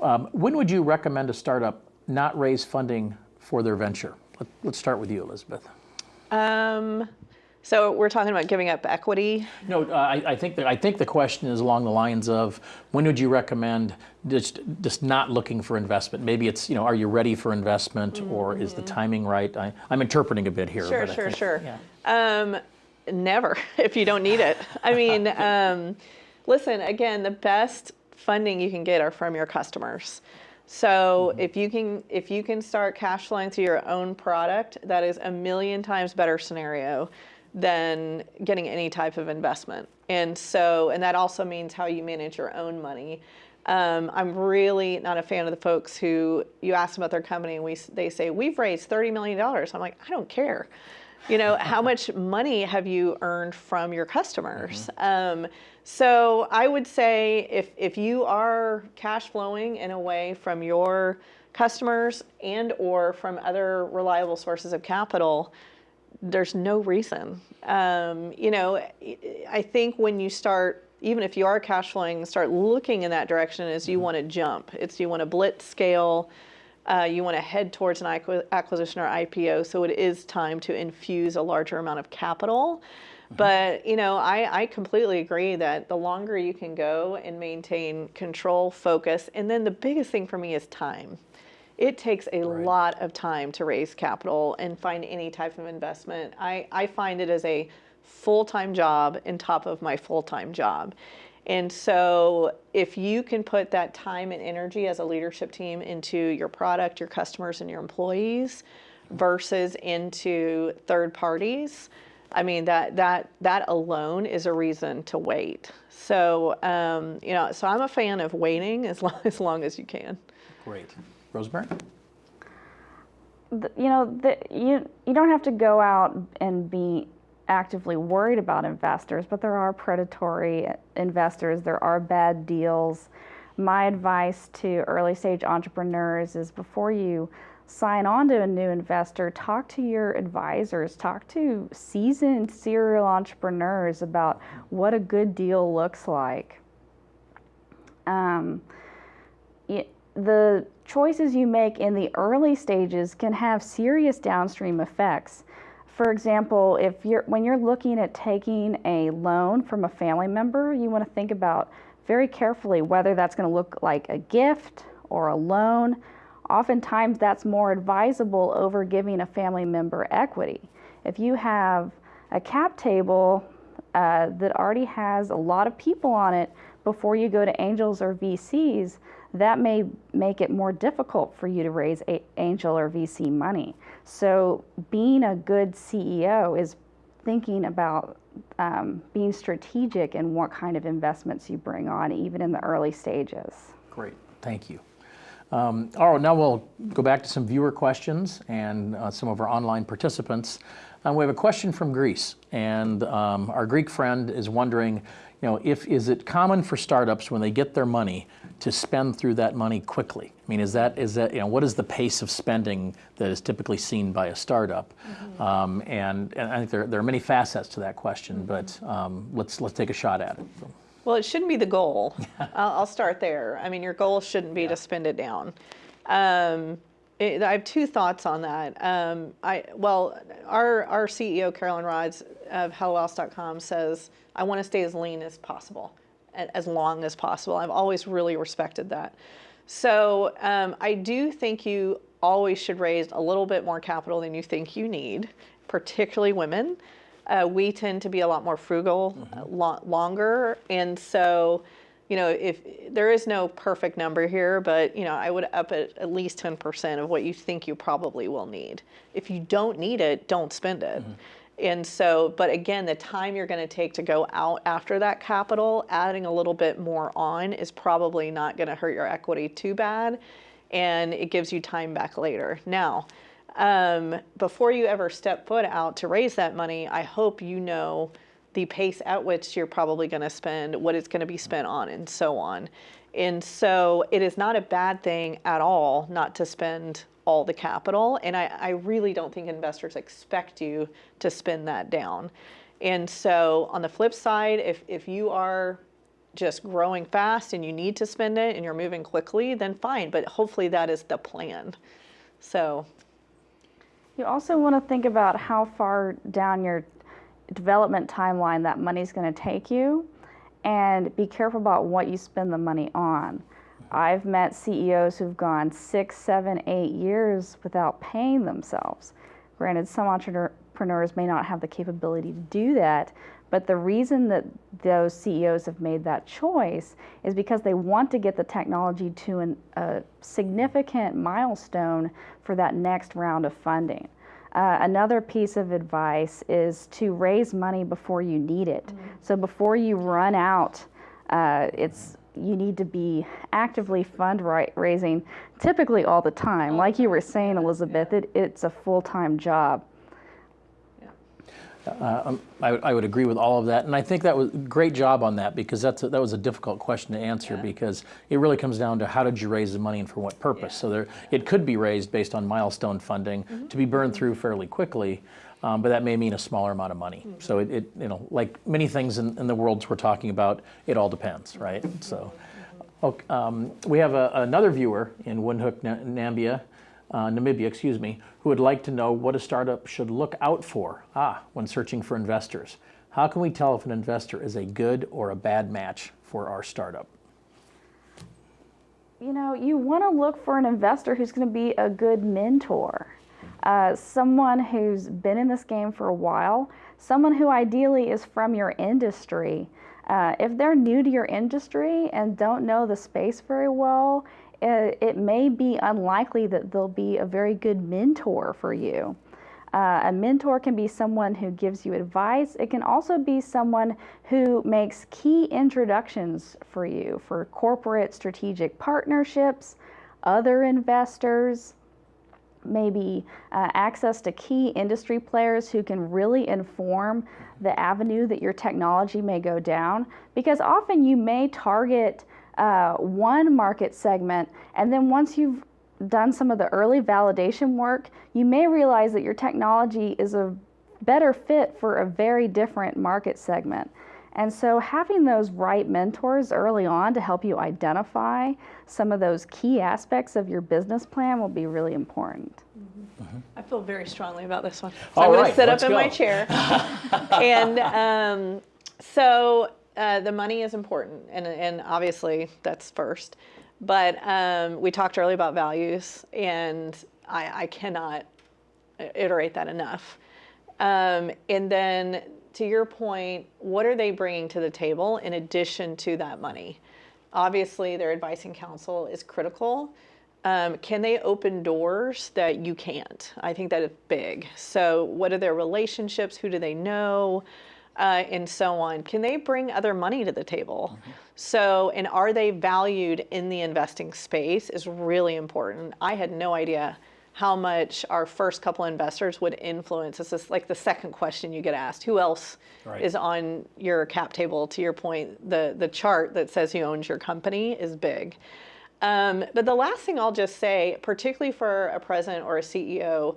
Um, when would you recommend a startup not raise funding for their venture? Let, let's start with you, Elizabeth. Um, so we're talking about giving up equity. No, uh, I, I think that I think the question is along the lines of when would you recommend just just not looking for investment? Maybe it's you know are you ready for investment or is the timing right? I, I'm interpreting a bit here. Sure, sure, think- sure. yeah. Um, never, if you don't need it. I mean, um, listen, again, the best funding you can get are from your customers. So if you can if you can start cash flowing through your own product, that is a million times better scenario than getting any type of investment. And so and that also means how you manage your own money. Um, I'm really not a fan of the folks who you ask about their company and we they say we've raised thirty million dollars. I'm like I don't care you know how much money have you earned from your customers? Um, so i would say if, if you are cash flowing in a way from your customers and or from other reliable sources of capital there's no reason. Um, you know i think when you start even if you are cash flowing start looking in that direction is you want to jump. It's you want to blitz scale uh, you want to head towards an acquisition or IPO, so it is time to infuse a larger amount of capital. But you know, I, I completely agree that the longer you can go and maintain control, focus, and then the biggest thing for me is time. it takes a lot of time to raise capital and find any type of investment. I, I find it as a full time job on top of my full time job. And so, if you can put that time and energy as a leadership team into your product, your customers, and your employees versus into third parties, I mean that that that alone is a reason to wait. So um, you know, so I'm a fan of waiting as long as long as you can. Great. Rosemary? th- you know, the, you you don't have to go out and be actively worried about investors, but there are predatory investors. There are bad deals. My advice to early stage entrepreneurs is before you sign on to a new investor, talk to your advisors, talk to seasoned serial entrepreneurs about what a good deal looks like. Um, y- the choices you make in the early stages can have serious downstream effects. For example, if you're when you're looking at taking a loan from a family member, you want to think about very carefully whether that's going to look like a gift or a loan. Oftentimes, that's more advisable over giving a family member equity. If you have a cap table uh, that already has a lot of people on it before you go to angels or VCs, that may make it more difficult for you to raise a- angel or VC money. So, being a good CEO is thinking about um, being strategic in what kind of investments you bring on, even in the early stages. Great, thank you. Um, all right, now we'll go back to some viewer questions and uh, some of our online participants. Um, we have a question from Greece, and um, our Greek friend is wondering, you know, if is it common for startups when they get their money to spend through that money quickly? I mean, is that is that you know what is the pace of spending that is typically seen by a startup? Um, and, and I think there, there are many facets to that question, but um, let's let's take a shot at it. So, Well, it shouldn't be the goal. I'll, I'll start there. I mean, your goal shouldn't be to spend it down. Um, it, I have two thoughts on that. Um, I well, our our CEO Carolyn Rodz of HelloAlice.com says I want to stay as lean as possible, as long as possible. I've always really respected that. So um, I do think you always should raise a little bit more capital than you think you need, particularly women. Uh, we tend to be a lot more frugal uh, lo- longer, and so you know if there is no perfect number here, but you know I would up it at least ten percent of what you think you probably will need. If you don't need it, don't spend it. And so, but again, the time you're going to take to go out after that capital, adding a little bit more on is probably not going to hurt your equity too bad. And it gives you time back later. Now, um, before you ever step foot out to raise that money, I hope you know the pace at which you're probably going to spend, what it's going to be spent on, and so on. And so it is not a bad thing at all not to spend all the capital. And I, I really don't think investors expect you to spend that down. And so on the flip side, if, if you are just growing fast and you need to spend it and you're moving quickly, then fine. But hopefully that is the plan. So You also want to think about how far down your development timeline that money's going to take you and be careful about what you spend the money on. I've met CEOs who've gone six, seven, eight years without paying themselves. Granted, some entrepreneurs may not have the capability to do that, but the reason that those CEOs have made that choice is because they want to get the technology to an, a significant milestone for that next round of funding. Uh, another piece of advice is to raise money before you need it. So before you run out, uh, it's you need to be actively fundraising, typically all the time. Like you were saying, Elizabeth, it, it's a full-time job. Uh, um, I, I would agree with all of that, and I think that was great job on that because that's a, that was a difficult question to answer because it really comes down to how did you raise the money and for what purpose. So there, it could be raised based on milestone funding mm-hmm. to be burned through fairly quickly, um, but that may mean a smaller amount of money. Mm-hmm. So it, it, you know, like many things in, in the worlds we're talking about, it all depends, right? So. Mm-hmm. Okay, um, we have a, another viewer in Windhoek, Na- Nambia, uh, Namibia, excuse me, who would like to know what a startup should look out for ah, when searching for investors. How can we tell if an investor is a good or a bad match for our startup? you know, you want to look for an investor who's going to be a good mentor, uh, someone who's been in this game for a while, someone who ideally is from your industry. Uh, if they're new to your industry and don't know the space very well, it, it may be unlikely that they'll be a very good mentor for you. Uh, a mentor can be someone who gives you advice. It can also be someone who makes key introductions for you for corporate strategic partnerships, other investors, maybe uh, access to key industry players who can really inform the avenue that your technology may go down. Because often you may target uh, one market segment, and then once you've done some of the early validation work, you may realize that your technology is a better fit for a very different market segment. And so, having those right mentors early on to help you identify some of those key aspects of your business plan will be really important. I feel very strongly about this one. So All I'm going to sit up in my chair. and um, so uh, the money is important, and, and obviously that's first. But um, we talked earlier about values, and I, I cannot iterate that enough. Um, and then to your point, what are they bringing to the table in addition to that money? Obviously, their advice and counsel is critical. Um, can they open doors that you can't? I think that is big. So, what are their relationships? Who do they know? Uh, and so on. Can they bring other money to the table? So, and are they valued in the investing space is really important. I had no idea how much our first couple investors would influence. This is like the second question you get asked. Who else Right. is on your cap table? To your point, the, the chart that says who owns your company is big. Um, but the last thing I'll just say, particularly for a president or a CEO,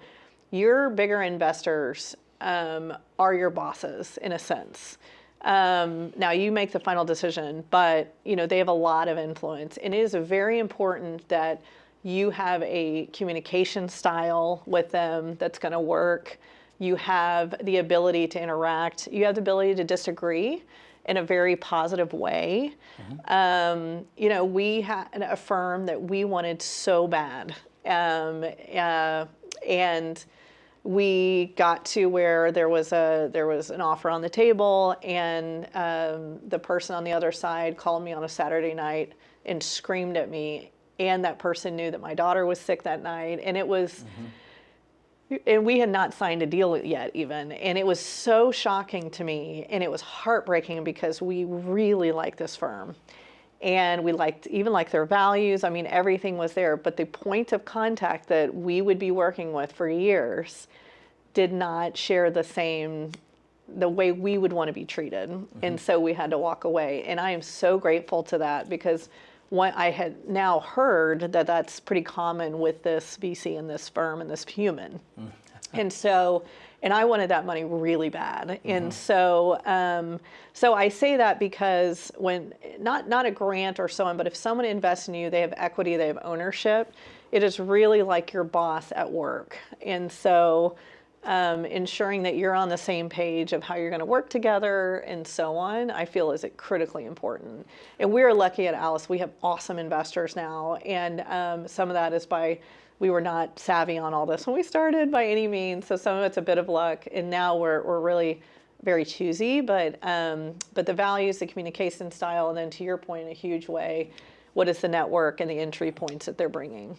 your bigger investors um, are your bosses in a sense. Um, now you make the final decision, but you know they have a lot of influence, and it is very important that you have a communication style with them that's going to work. You have the ability to interact. You have the ability to disagree in a very positive way. Um, you know, we had a firm that we wanted so bad. Um, uh, and we got to where there was a there was an offer on the table and um, the person on the other side called me on a Saturday night and screamed at me. And that person knew that my daughter was sick that night. And it was and we had not signed a deal yet even. And it was so shocking to me. And it was heartbreaking because we really like this firm and we liked even like their values. I mean everything was there. But the point of contact that we would be working with for years did not share the same the way we would want to be treated. And mm-hmm. so we had to walk away. And i am so grateful to that because what i had now heard that that's pretty common with this vc and this firm and this human. Mm. And so and i wanted that money really bad. And so um, so i say that because when not not a grant or so on but if someone invests in you they have equity they have ownership it is really like your boss at work. And so um, ensuring that you're on the same page of how you're going to work together and so on, I feel is it critically important. And we're lucky at Alice; we have awesome investors now, and um, some of that is by we were not savvy on all this when we started by any means. So some of it's a bit of luck, and now we're we're really very choosy. But um, but the values, the communication style, and then to your point, in a huge way, what is the network and the entry points that they're bringing.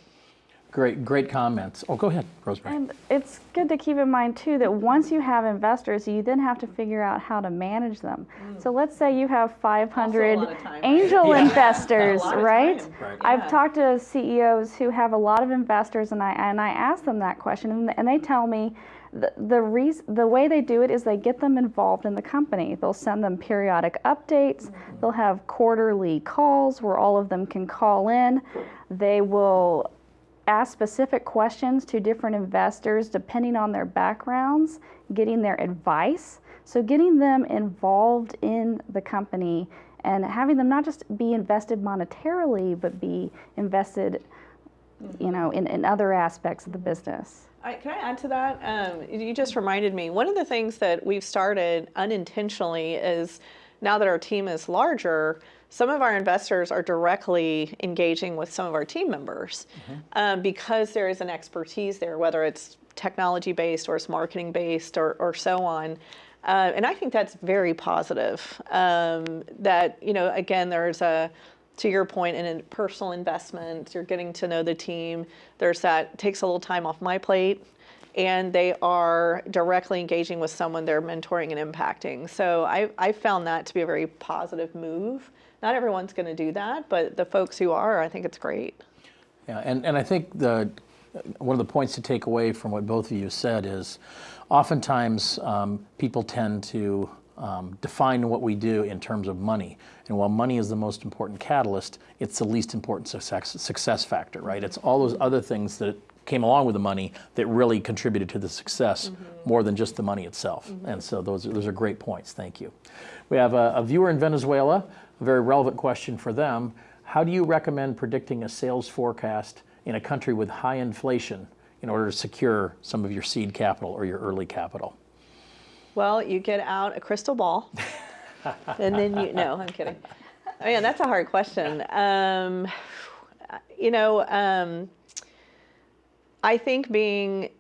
Great, great comments. Oh, go ahead, Rosemary. And it's good to keep in mind too that once you have investors, you then have to figure out how to manage them. Mm. So let's say you have 500 time, angel Yeah. investors, A lot of right? time. Right. I've Yeah. talked to CEOs who have a lot of investors, and I and I ask them that question, and, and they tell me the the reason the way they do it is they get them involved in the company. They'll send them periodic updates. Mm-hmm. They'll have quarterly calls where all of them can call in. They will ask specific questions to different investors depending on their backgrounds, getting their advice. So, getting them involved in the company and having them not just be invested monetarily, but be invested, you know, in, in other aspects of the business. I, can I add to that? Um, you just reminded me. One of the things that we've started unintentionally is now that our team is larger, some of our investors are directly engaging with some of our team members um, because there is an expertise there, whether it's technology based or it's marketing based or, or so on. Uh, and I think that's very positive. Um, that, you know, again, there's a, to your point, in a personal investment, you're getting to know the team. There's that takes a little time off my plate, and they are directly engaging with someone they're mentoring and impacting. So I, I found that to be a very positive move. Not everyone's going to do that, but the folks who are, I think it's great. Yeah, and, and I think the, one of the points to take away from what both of you said is oftentimes um, people tend to um, define what we do in terms of money. And while money is the most important catalyst, it's the least important success, success factor, right? It's all those other things that came along with the money that really contributed to the success more than just the money itself. And so those are, those are great points. Thank you. We have a, a viewer in Venezuela, a very relevant question for them. How do you recommend predicting a sales forecast in a country with high inflation in order to secure some of your seed capital or your early capital? Well, you get out a crystal ball, and then you. No, I'm kidding. I mean, that's a hard question. Um, you know, um, I think being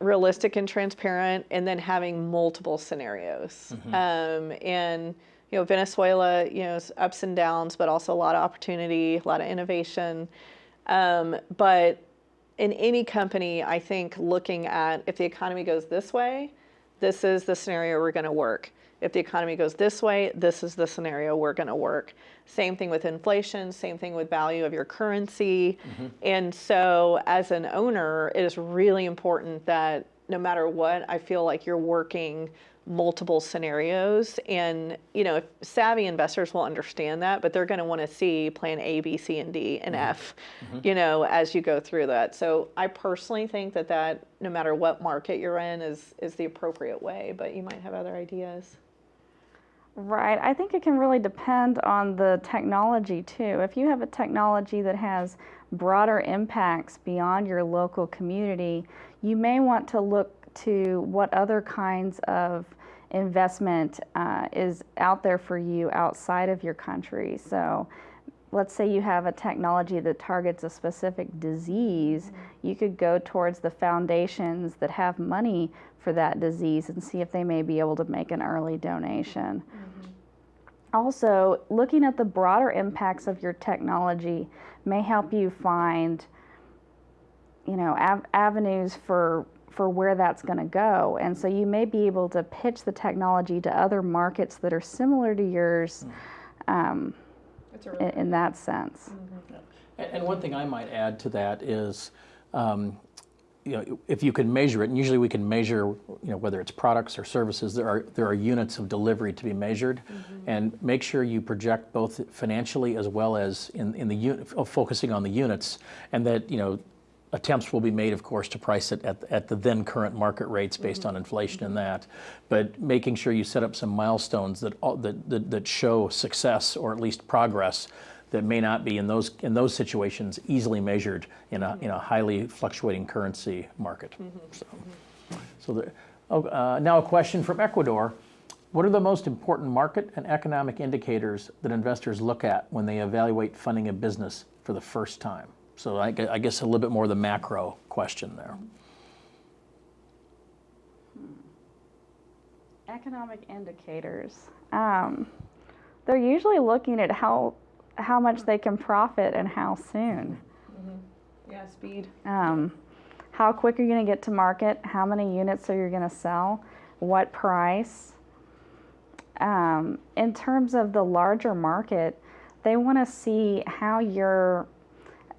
realistic and transparent, and then having multiple scenarios. Um, and you know, Venezuela, you know, ups and downs, but also a lot of opportunity, a lot of innovation. Um, but in any company, I think looking at if the economy goes this way, this is the scenario we're going to work. If the economy goes this way, this is the scenario we're going to work. Same thing with inflation, same thing with value of your currency. And so, as an owner, it is really important that no matter what, I feel like you're working multiple scenarios. And, you know, if savvy investors will understand that, but they're going to want to see plan A, B, C, and D, and mm-hmm. F, mm-hmm. you know, as you go through that. So I personally think that that, no matter what market you're in, is, is the appropriate way, but you might have other ideas. Right. I think it can really depend on the technology too. If you have a technology that has broader impacts beyond your local community, you may want to look to what other kinds of investment uh, is out there for you outside of your country. So, let's say you have a technology that targets a specific disease, you could go towards the foundations that have money for that disease and see if they may be able to make an early donation. Also, looking at the broader impacts of your technology may help you find, you know, av- avenues for for where that's going to go. And so you may be able to pitch the technology to other markets that are similar to yours um, That's a in, in that sense. And, and one thing I might add to that is, um, you know, if you can measure it, and usually we can measure, you know, whether it's products or services, there are there are units of delivery to be measured, and make sure you project both financially as well as in in the unit, focusing on the units, and that you know. Attempts will be made, of course, to price it at, at the then current market rates based mm-hmm. on inflation and mm-hmm. that, but making sure you set up some milestones that, that, that, that show success or at least progress that may not be in those in those situations easily measured in a mm-hmm. in a highly fluctuating currency market. So, so there, oh, uh, now a question from Ecuador: What are the most important market and economic indicators that investors look at when they evaluate funding a business for the first time? So I, I guess a little bit more of the macro question there. Economic indicators. Um, they're usually looking at how how much they can profit and how soon. Yeah, speed. Um, how quick are you going to get to market? How many units are you going to sell? What price? Um, in terms of the larger market, they want to see how you're.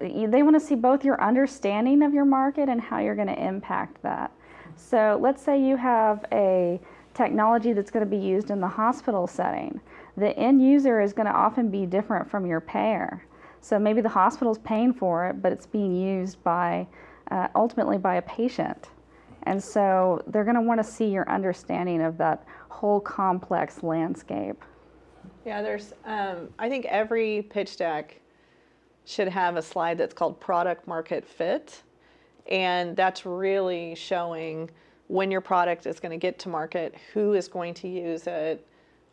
They want to see both your understanding of your market and how you're going to impact that. So let's say you have a technology that's going to be used in the hospital setting. The end user is going to often be different from your payer. So maybe the hospital's paying for it, but it's being used by uh, ultimately by a patient. And so they're going to want to see your understanding of that whole complex landscape. Yeah, there's, um, I think every pitch deck should have a slide that's called product market fit. And that's really showing when your product is going to get to market, who is going to use it,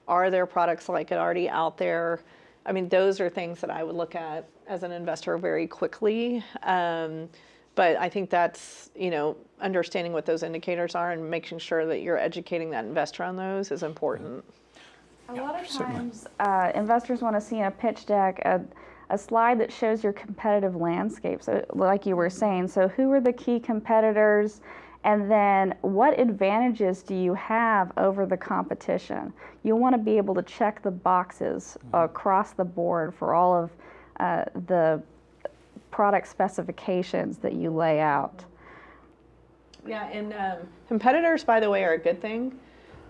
are there products like it already out there? I mean, those are things that I would look at as an investor very quickly. Um, but I think that's, you know, understanding what those indicators are and making sure that you're educating that investor on those is important. A lot of times, uh, investors want to see in a pitch deck a, a slide that shows your competitive landscape. So, like you were saying, so who are the key competitors, and then what advantages do you have over the competition? You want to be able to check the boxes across the board for all of uh, the product specifications that you lay out. Yeah, and um, competitors, by the way, are a good thing.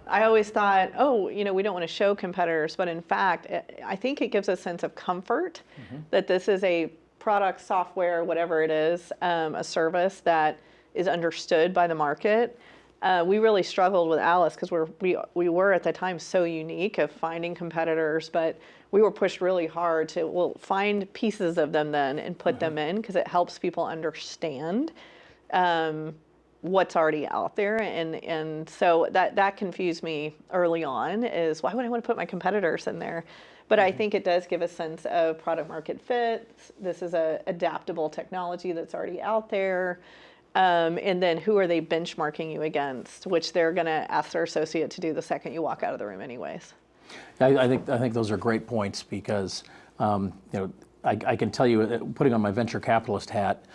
I always thought, oh, you know, we don't want to show competitors, but in fact, I- I think it gives a sense of comfort that this is a product, software, whatever it is, um, a service that is understood by the market. Uh, we really struggled with Alice because we're we we were at the time so unique of finding competitors, but we were pushed really hard to well find pieces of them then and put them in because it helps people understand. Um, what's already out there and and so that that confused me early on is why would I want to put my competitors in there? But I think it does give a sense of product market fit. This is a adaptable technology that's already out there. Um, and then who are they benchmarking you against which they're going to ask their associate to do the second you walk out of the room anyways. I, I think I think those are great points because um, you know I, I can tell you, uh, putting on my venture capitalist hat,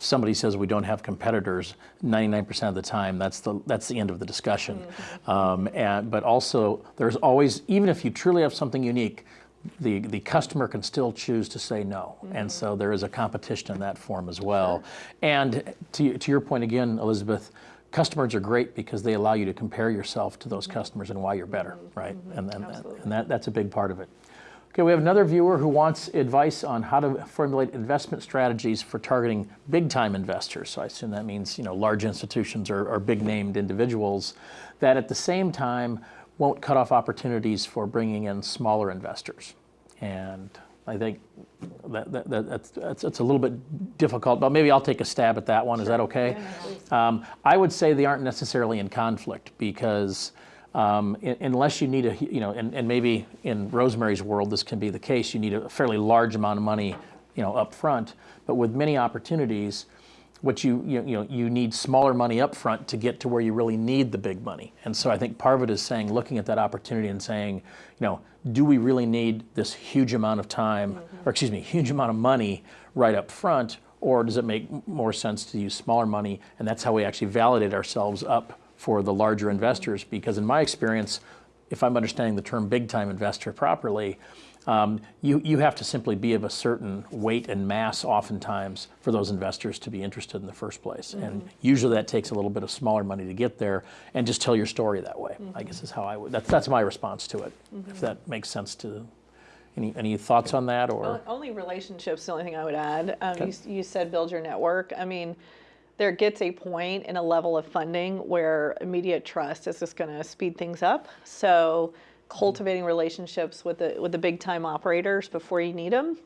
somebody says we don't have competitors, 99% of the time that's the that's the end of the discussion. Mm-hmm. Um, and but also there's always even if you truly have something unique. The, the customer can still choose to say no. Mm-hmm. And so there is a competition in that form as well. And to, to your point again, Elizabeth, customers are great because they allow you to compare yourself to those mm-hmm. customers and why you're better, right? And, and, and that, that's a big part of it. Okay, we have another viewer who wants advice on how to formulate investment strategies for targeting big-time investors. So I assume that means you know large institutions or, or big-named individuals that at the same time won't cut off opportunities for bringing in smaller investors. And I think that, that, that, that's, that's, that's a little bit difficult, but maybe I'll take a stab at that one. Is that okay? Um, I would say they aren't necessarily in conflict because um, unless you need a, you know, and, and maybe in Rosemary's world this can be the case, you need a fairly large amount of money, you know, up front. But with many opportunities, what you, you, you know, you need smaller money up front to get to where you really need the big money. And so I think part is saying, looking at that opportunity and saying, you know, do we really need this huge amount of time, or excuse me, huge amount of money right up front, or does it make more sense to use smaller money? And that's how we actually validate ourselves up for the larger investors. Because in my experience, if I'm understanding the term big time investor properly, um, you, you have to simply be of a certain weight and mass oftentimes for those investors to be interested in the first place. And usually that takes a little bit of smaller money to get there and just tell your story that way, I guess is how I would, that's, that's my response to it, if that makes sense to, any, any thoughts on that or? O- Only relationships, the only thing I would add. Um, Okay. you, you said build your network. I mean, there gets a point in a level of funding where immediate trust is just going to speed things up. So cultivating relationships with the with the big time operators before you need them,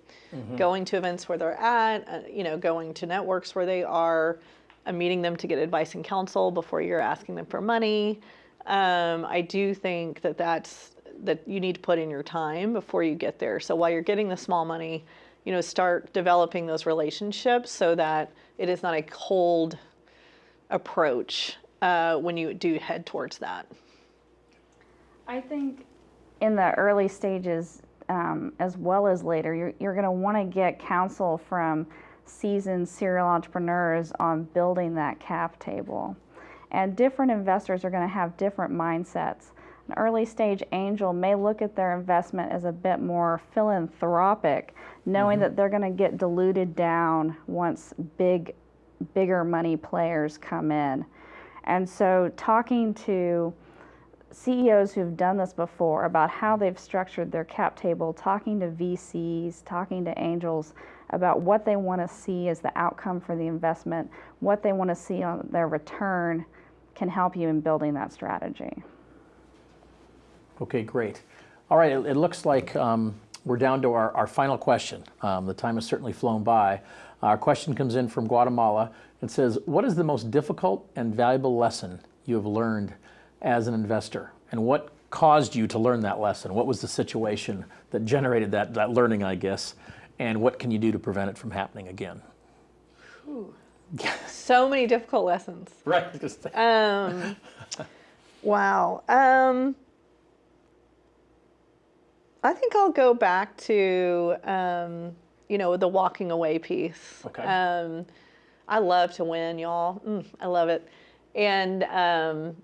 going to events where they're at, uh, you know, going to networks where they are, uh, meeting them to get advice and counsel before you're asking them for money. Um, I do think that that's that you need to put in your time before you get there. So while you're getting the small money, you know, start developing those relationships so that it is not a cold approach uh, when you do head towards that. I think in the early stages, um, as well as later, you're, you're going to want to get counsel from seasoned serial entrepreneurs on building that cap table. And different investors are going to have different mindsets. An early stage angel may look at their investment as a bit more philanthropic, knowing mm-hmm. that they're going to get diluted down once big, bigger money players come in. And so, talking to CEOs who've done this before about how they've structured their cap table, talking to VCs, talking to angels about what they want to see as the outcome for the investment, what they want to see on their return can help you in building that strategy. Okay, great. All right, it, it looks like um, we're down to our, our final question. Um, the time has certainly flown by. Our question comes in from Guatemala. It says, What is the most difficult and valuable lesson you have learned as an investor? And what caused you to learn that lesson? What was the situation that generated that, that learning, I guess? And what can you do to prevent it from happening again? So many difficult lessons. Right. Um, wow. Um, I think I'll go back to, um, you know, the walking away piece. Okay. Um, I love to win, y'all. Mm, I love it. And, um,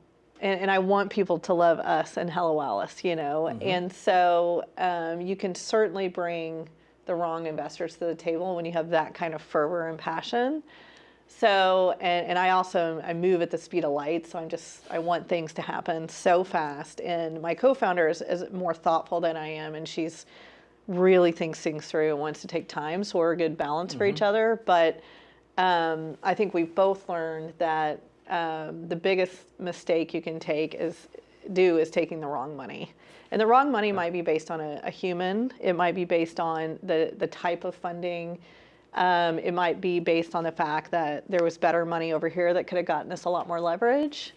and, and I want people to love us and Hello Alice, you know. And so um, you can certainly bring the wrong investors to the table when you have that kind of fervor and passion. So, and, and I also I move at the speed of light, so I'm just I want things to happen so fast. And my co-founder is, is more thoughtful than I am, and she's really thinks things through and wants to take time. So we're a good balance for each other. But um, I think we've both learned that um, the biggest mistake you can take is do is taking the wrong money. And the wrong money might be based on a, a human. It might be based on the the type of funding. Um, it might be based on the fact that there was better money over here that could have gotten us a lot more leverage.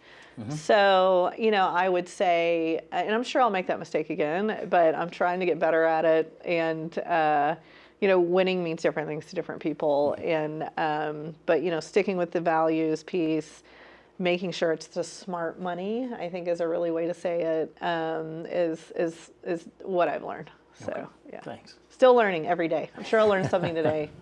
So, you know, I would say, and I'm sure I'll make that mistake again, but I'm trying to get better at it. And, uh, you know, winning means different things to different people. And, um, but, you know, sticking with the values piece, making sure it's the smart money, I think is a really way to say it, um, is, is, is what I've learned. So, yeah. Thanks. Still learning every day. I'm sure I'll learn something today.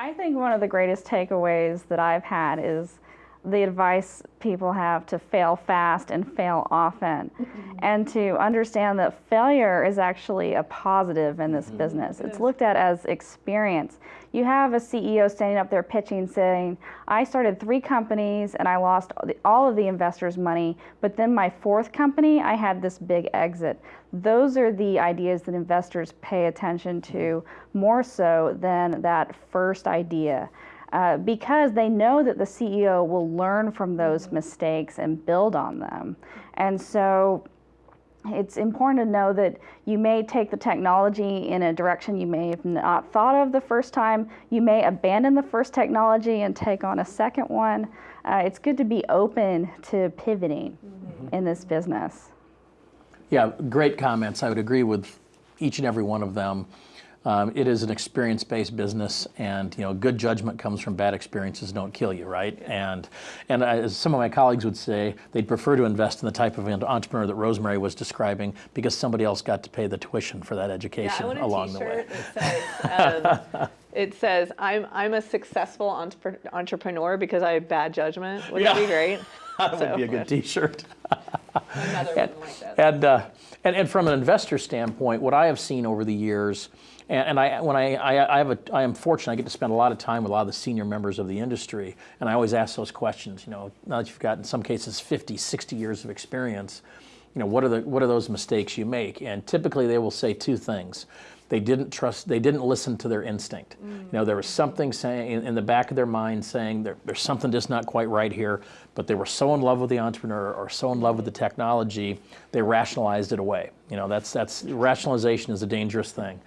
I think one of the greatest takeaways that I've had is the advice people have to fail fast and fail often, mm-hmm. and to understand that failure is actually a positive in this mm-hmm. business. It's looked at as experience. You have a CEO standing up there pitching, saying, I started three companies and I lost all of the investors' money, but then my fourth company, I had this big exit. Those are the ideas that investors pay attention to mm-hmm. more so than that first idea. Uh, because they know that the CEO will learn from those mistakes and build on them. And so it's important to know that you may take the technology in a direction you may have not thought of the first time. You may abandon the first technology and take on a second one. Uh, it's good to be open to pivoting in this business. Yeah, great comments. I would agree with each and every one of them. Um, it is an experience-based business, and you know, good judgment comes from bad experiences. Don't kill you, right? And and as some of my colleagues would say, they'd prefer to invest in the type of entrepreneur that Rosemary was describing because somebody else got to pay the tuition for that education a along the way. That says, um, it says, I'm, I'm a successful entrepre- entrepreneur because I have bad judgment. Wouldn't that be great? That would be a good T-shirt. Wouldn't like. And, uh, and, and from an investor standpoint, what I have seen over the years, and, and I, when I, I, I, have a, I am fortunate, I get to spend a lot of time with a lot of the senior members of the industry, and I always ask those questions, you know, now that you've got, in some cases, 50, 60 years of experience, you know, what are, the, what are those mistakes you make? And typically they will say two things. They didn't trust, they didn't listen to their instinct. You know, there was something saying in, in the back of their mind saying there, there's something just not quite right here, but they were so in love with the entrepreneur or so in love with the technology, they rationalized it away. You know, that's, that's, rationalization is a dangerous thing.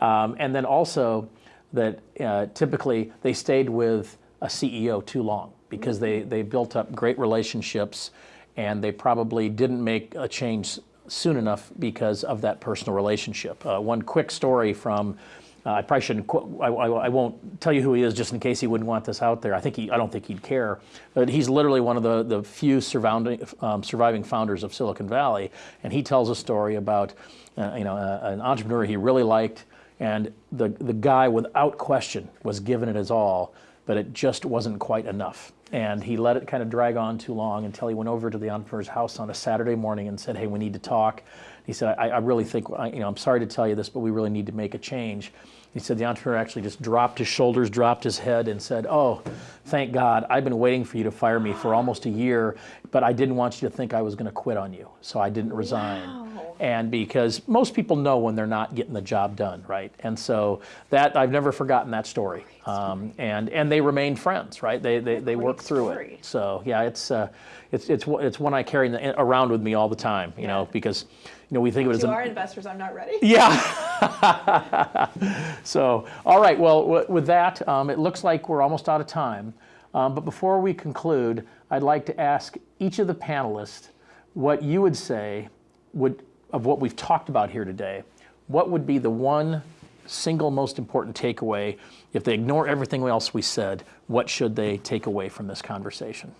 Um, and then also that uh, typically they stayed with a CEO too long because they, they built up great relationships and they probably didn't make a change soon enough because of that personal relationship. Uh, one quick story from, uh, I probably shouldn't, I, I, I won't tell you who he is just in case he wouldn't want this out there. I think he, I don't think he'd care, but he's literally one of the, the few surrounding, um, surviving founders of Silicon Valley, and he tells a story about, uh, you know, a, an entrepreneur he really liked, and the, the guy without question was giving it his all, but it just wasn't quite enough. And he let it kind of drag on too long until he went over to the entrepreneur's house on a Saturday morning and said, "Hey, we need to talk." He said, "I, I really think, I- you know, I'm sorry to tell you this, but we really need to make a change." He said the entrepreneur actually just dropped his shoulders, dropped his head, and said, "Oh, thank God! I've been waiting for you to fire me for almost a year, but I didn't want you to think I was going to quit on you, so I didn't resign." and because most people know when they're not getting the job done, right? And so that I've never forgotten that story. Um, and and they remain friends, right? They they, they work through it. So yeah, it's uh, it's it's it's one I carry around with me all the time, you know, because you know we think of it as To our investors, I'm not ready. yeah. so, all right. Well, with that, um, it looks like we're almost out of time. Um, but before we conclude, I'd like to ask each of the panelists what you would say would, of what we've talked about here today, what would be the one single most important takeaway? If they ignore everything else we said, what should they take away from this conversation?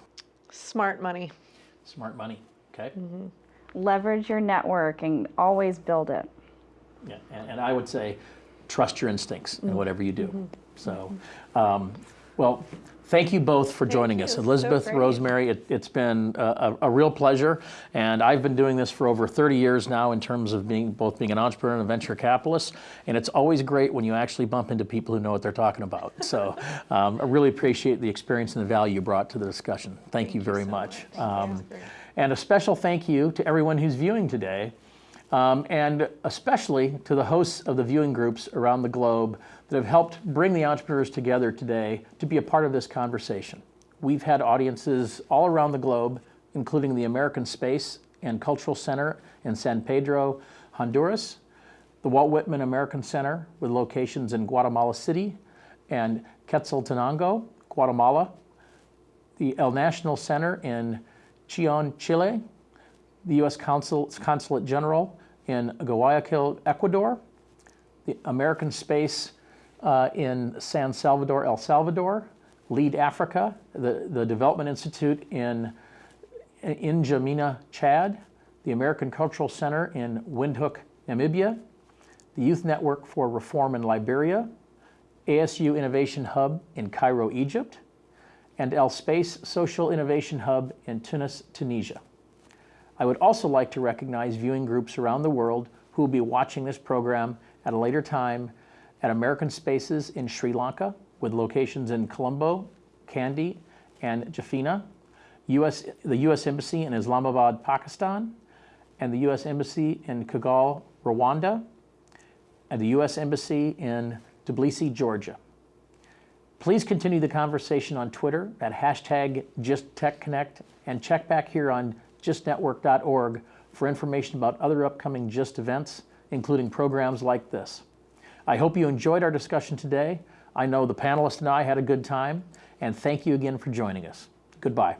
Smart money. Smart money, okay? Leverage your network and always build it. Yeah, and, and I would say, trust your instincts in whatever you do. So, um, well, thank you both for joining you. us. It's so Elizabeth. Rosemary, it, it's been a, a, a real pleasure. And I've been doing this for over 30 years now in terms of being both being an entrepreneur and a venture capitalist. And it's always great when you actually bump into people who know what they're talking about. So um, I really appreciate the experience and the value you brought to the discussion. Thank, you very so much. much. Um, That's great. And a special thank you to everyone who's viewing today, um, and especially to the hosts of the viewing groups around the globe that have helped bring the entrepreneurs together today to be a part of this conversation. We've had audiences all around the globe, including the American Space and Cultural Center in San Pedro, Honduras, the Walt Whitman American Center with locations in Guatemala City and Quetzaltenango, Guatemala, the El National Center in Chillán, Chile, the U.S. Consul, Consulate General in Guayaquil, Ecuador, the American Space uh, in San Salvador, El Salvador, Lead Africa, the, the Development Institute in in N'Djamena, Chad, the American Cultural Center in Windhoek, Namibia, the Youth Network for Reform in Liberia, ASU Innovation Hub in Cairo, Egypt, and El Space Social Innovation Hub in Tunis, Tunisia. I would also like to recognize viewing groups around the world who will be watching this program at a later time at American Spaces in Sri Lanka with locations in Colombo, Kandy, and Jaffna, US, the U.S. Embassy in Islamabad, Pakistan, and the U.S. Embassy in Kigali, Rwanda, and the U.S. Embassy in Tbilisi, Georgia. Please continue the conversation on Twitter at hashtag GISTTechConnect and check back here on gistnetwork.org for information about other upcoming GIST events, including programs like this. I hope you enjoyed our discussion today. I know the panelists and I had a good time, and thank you again for joining us. Goodbye.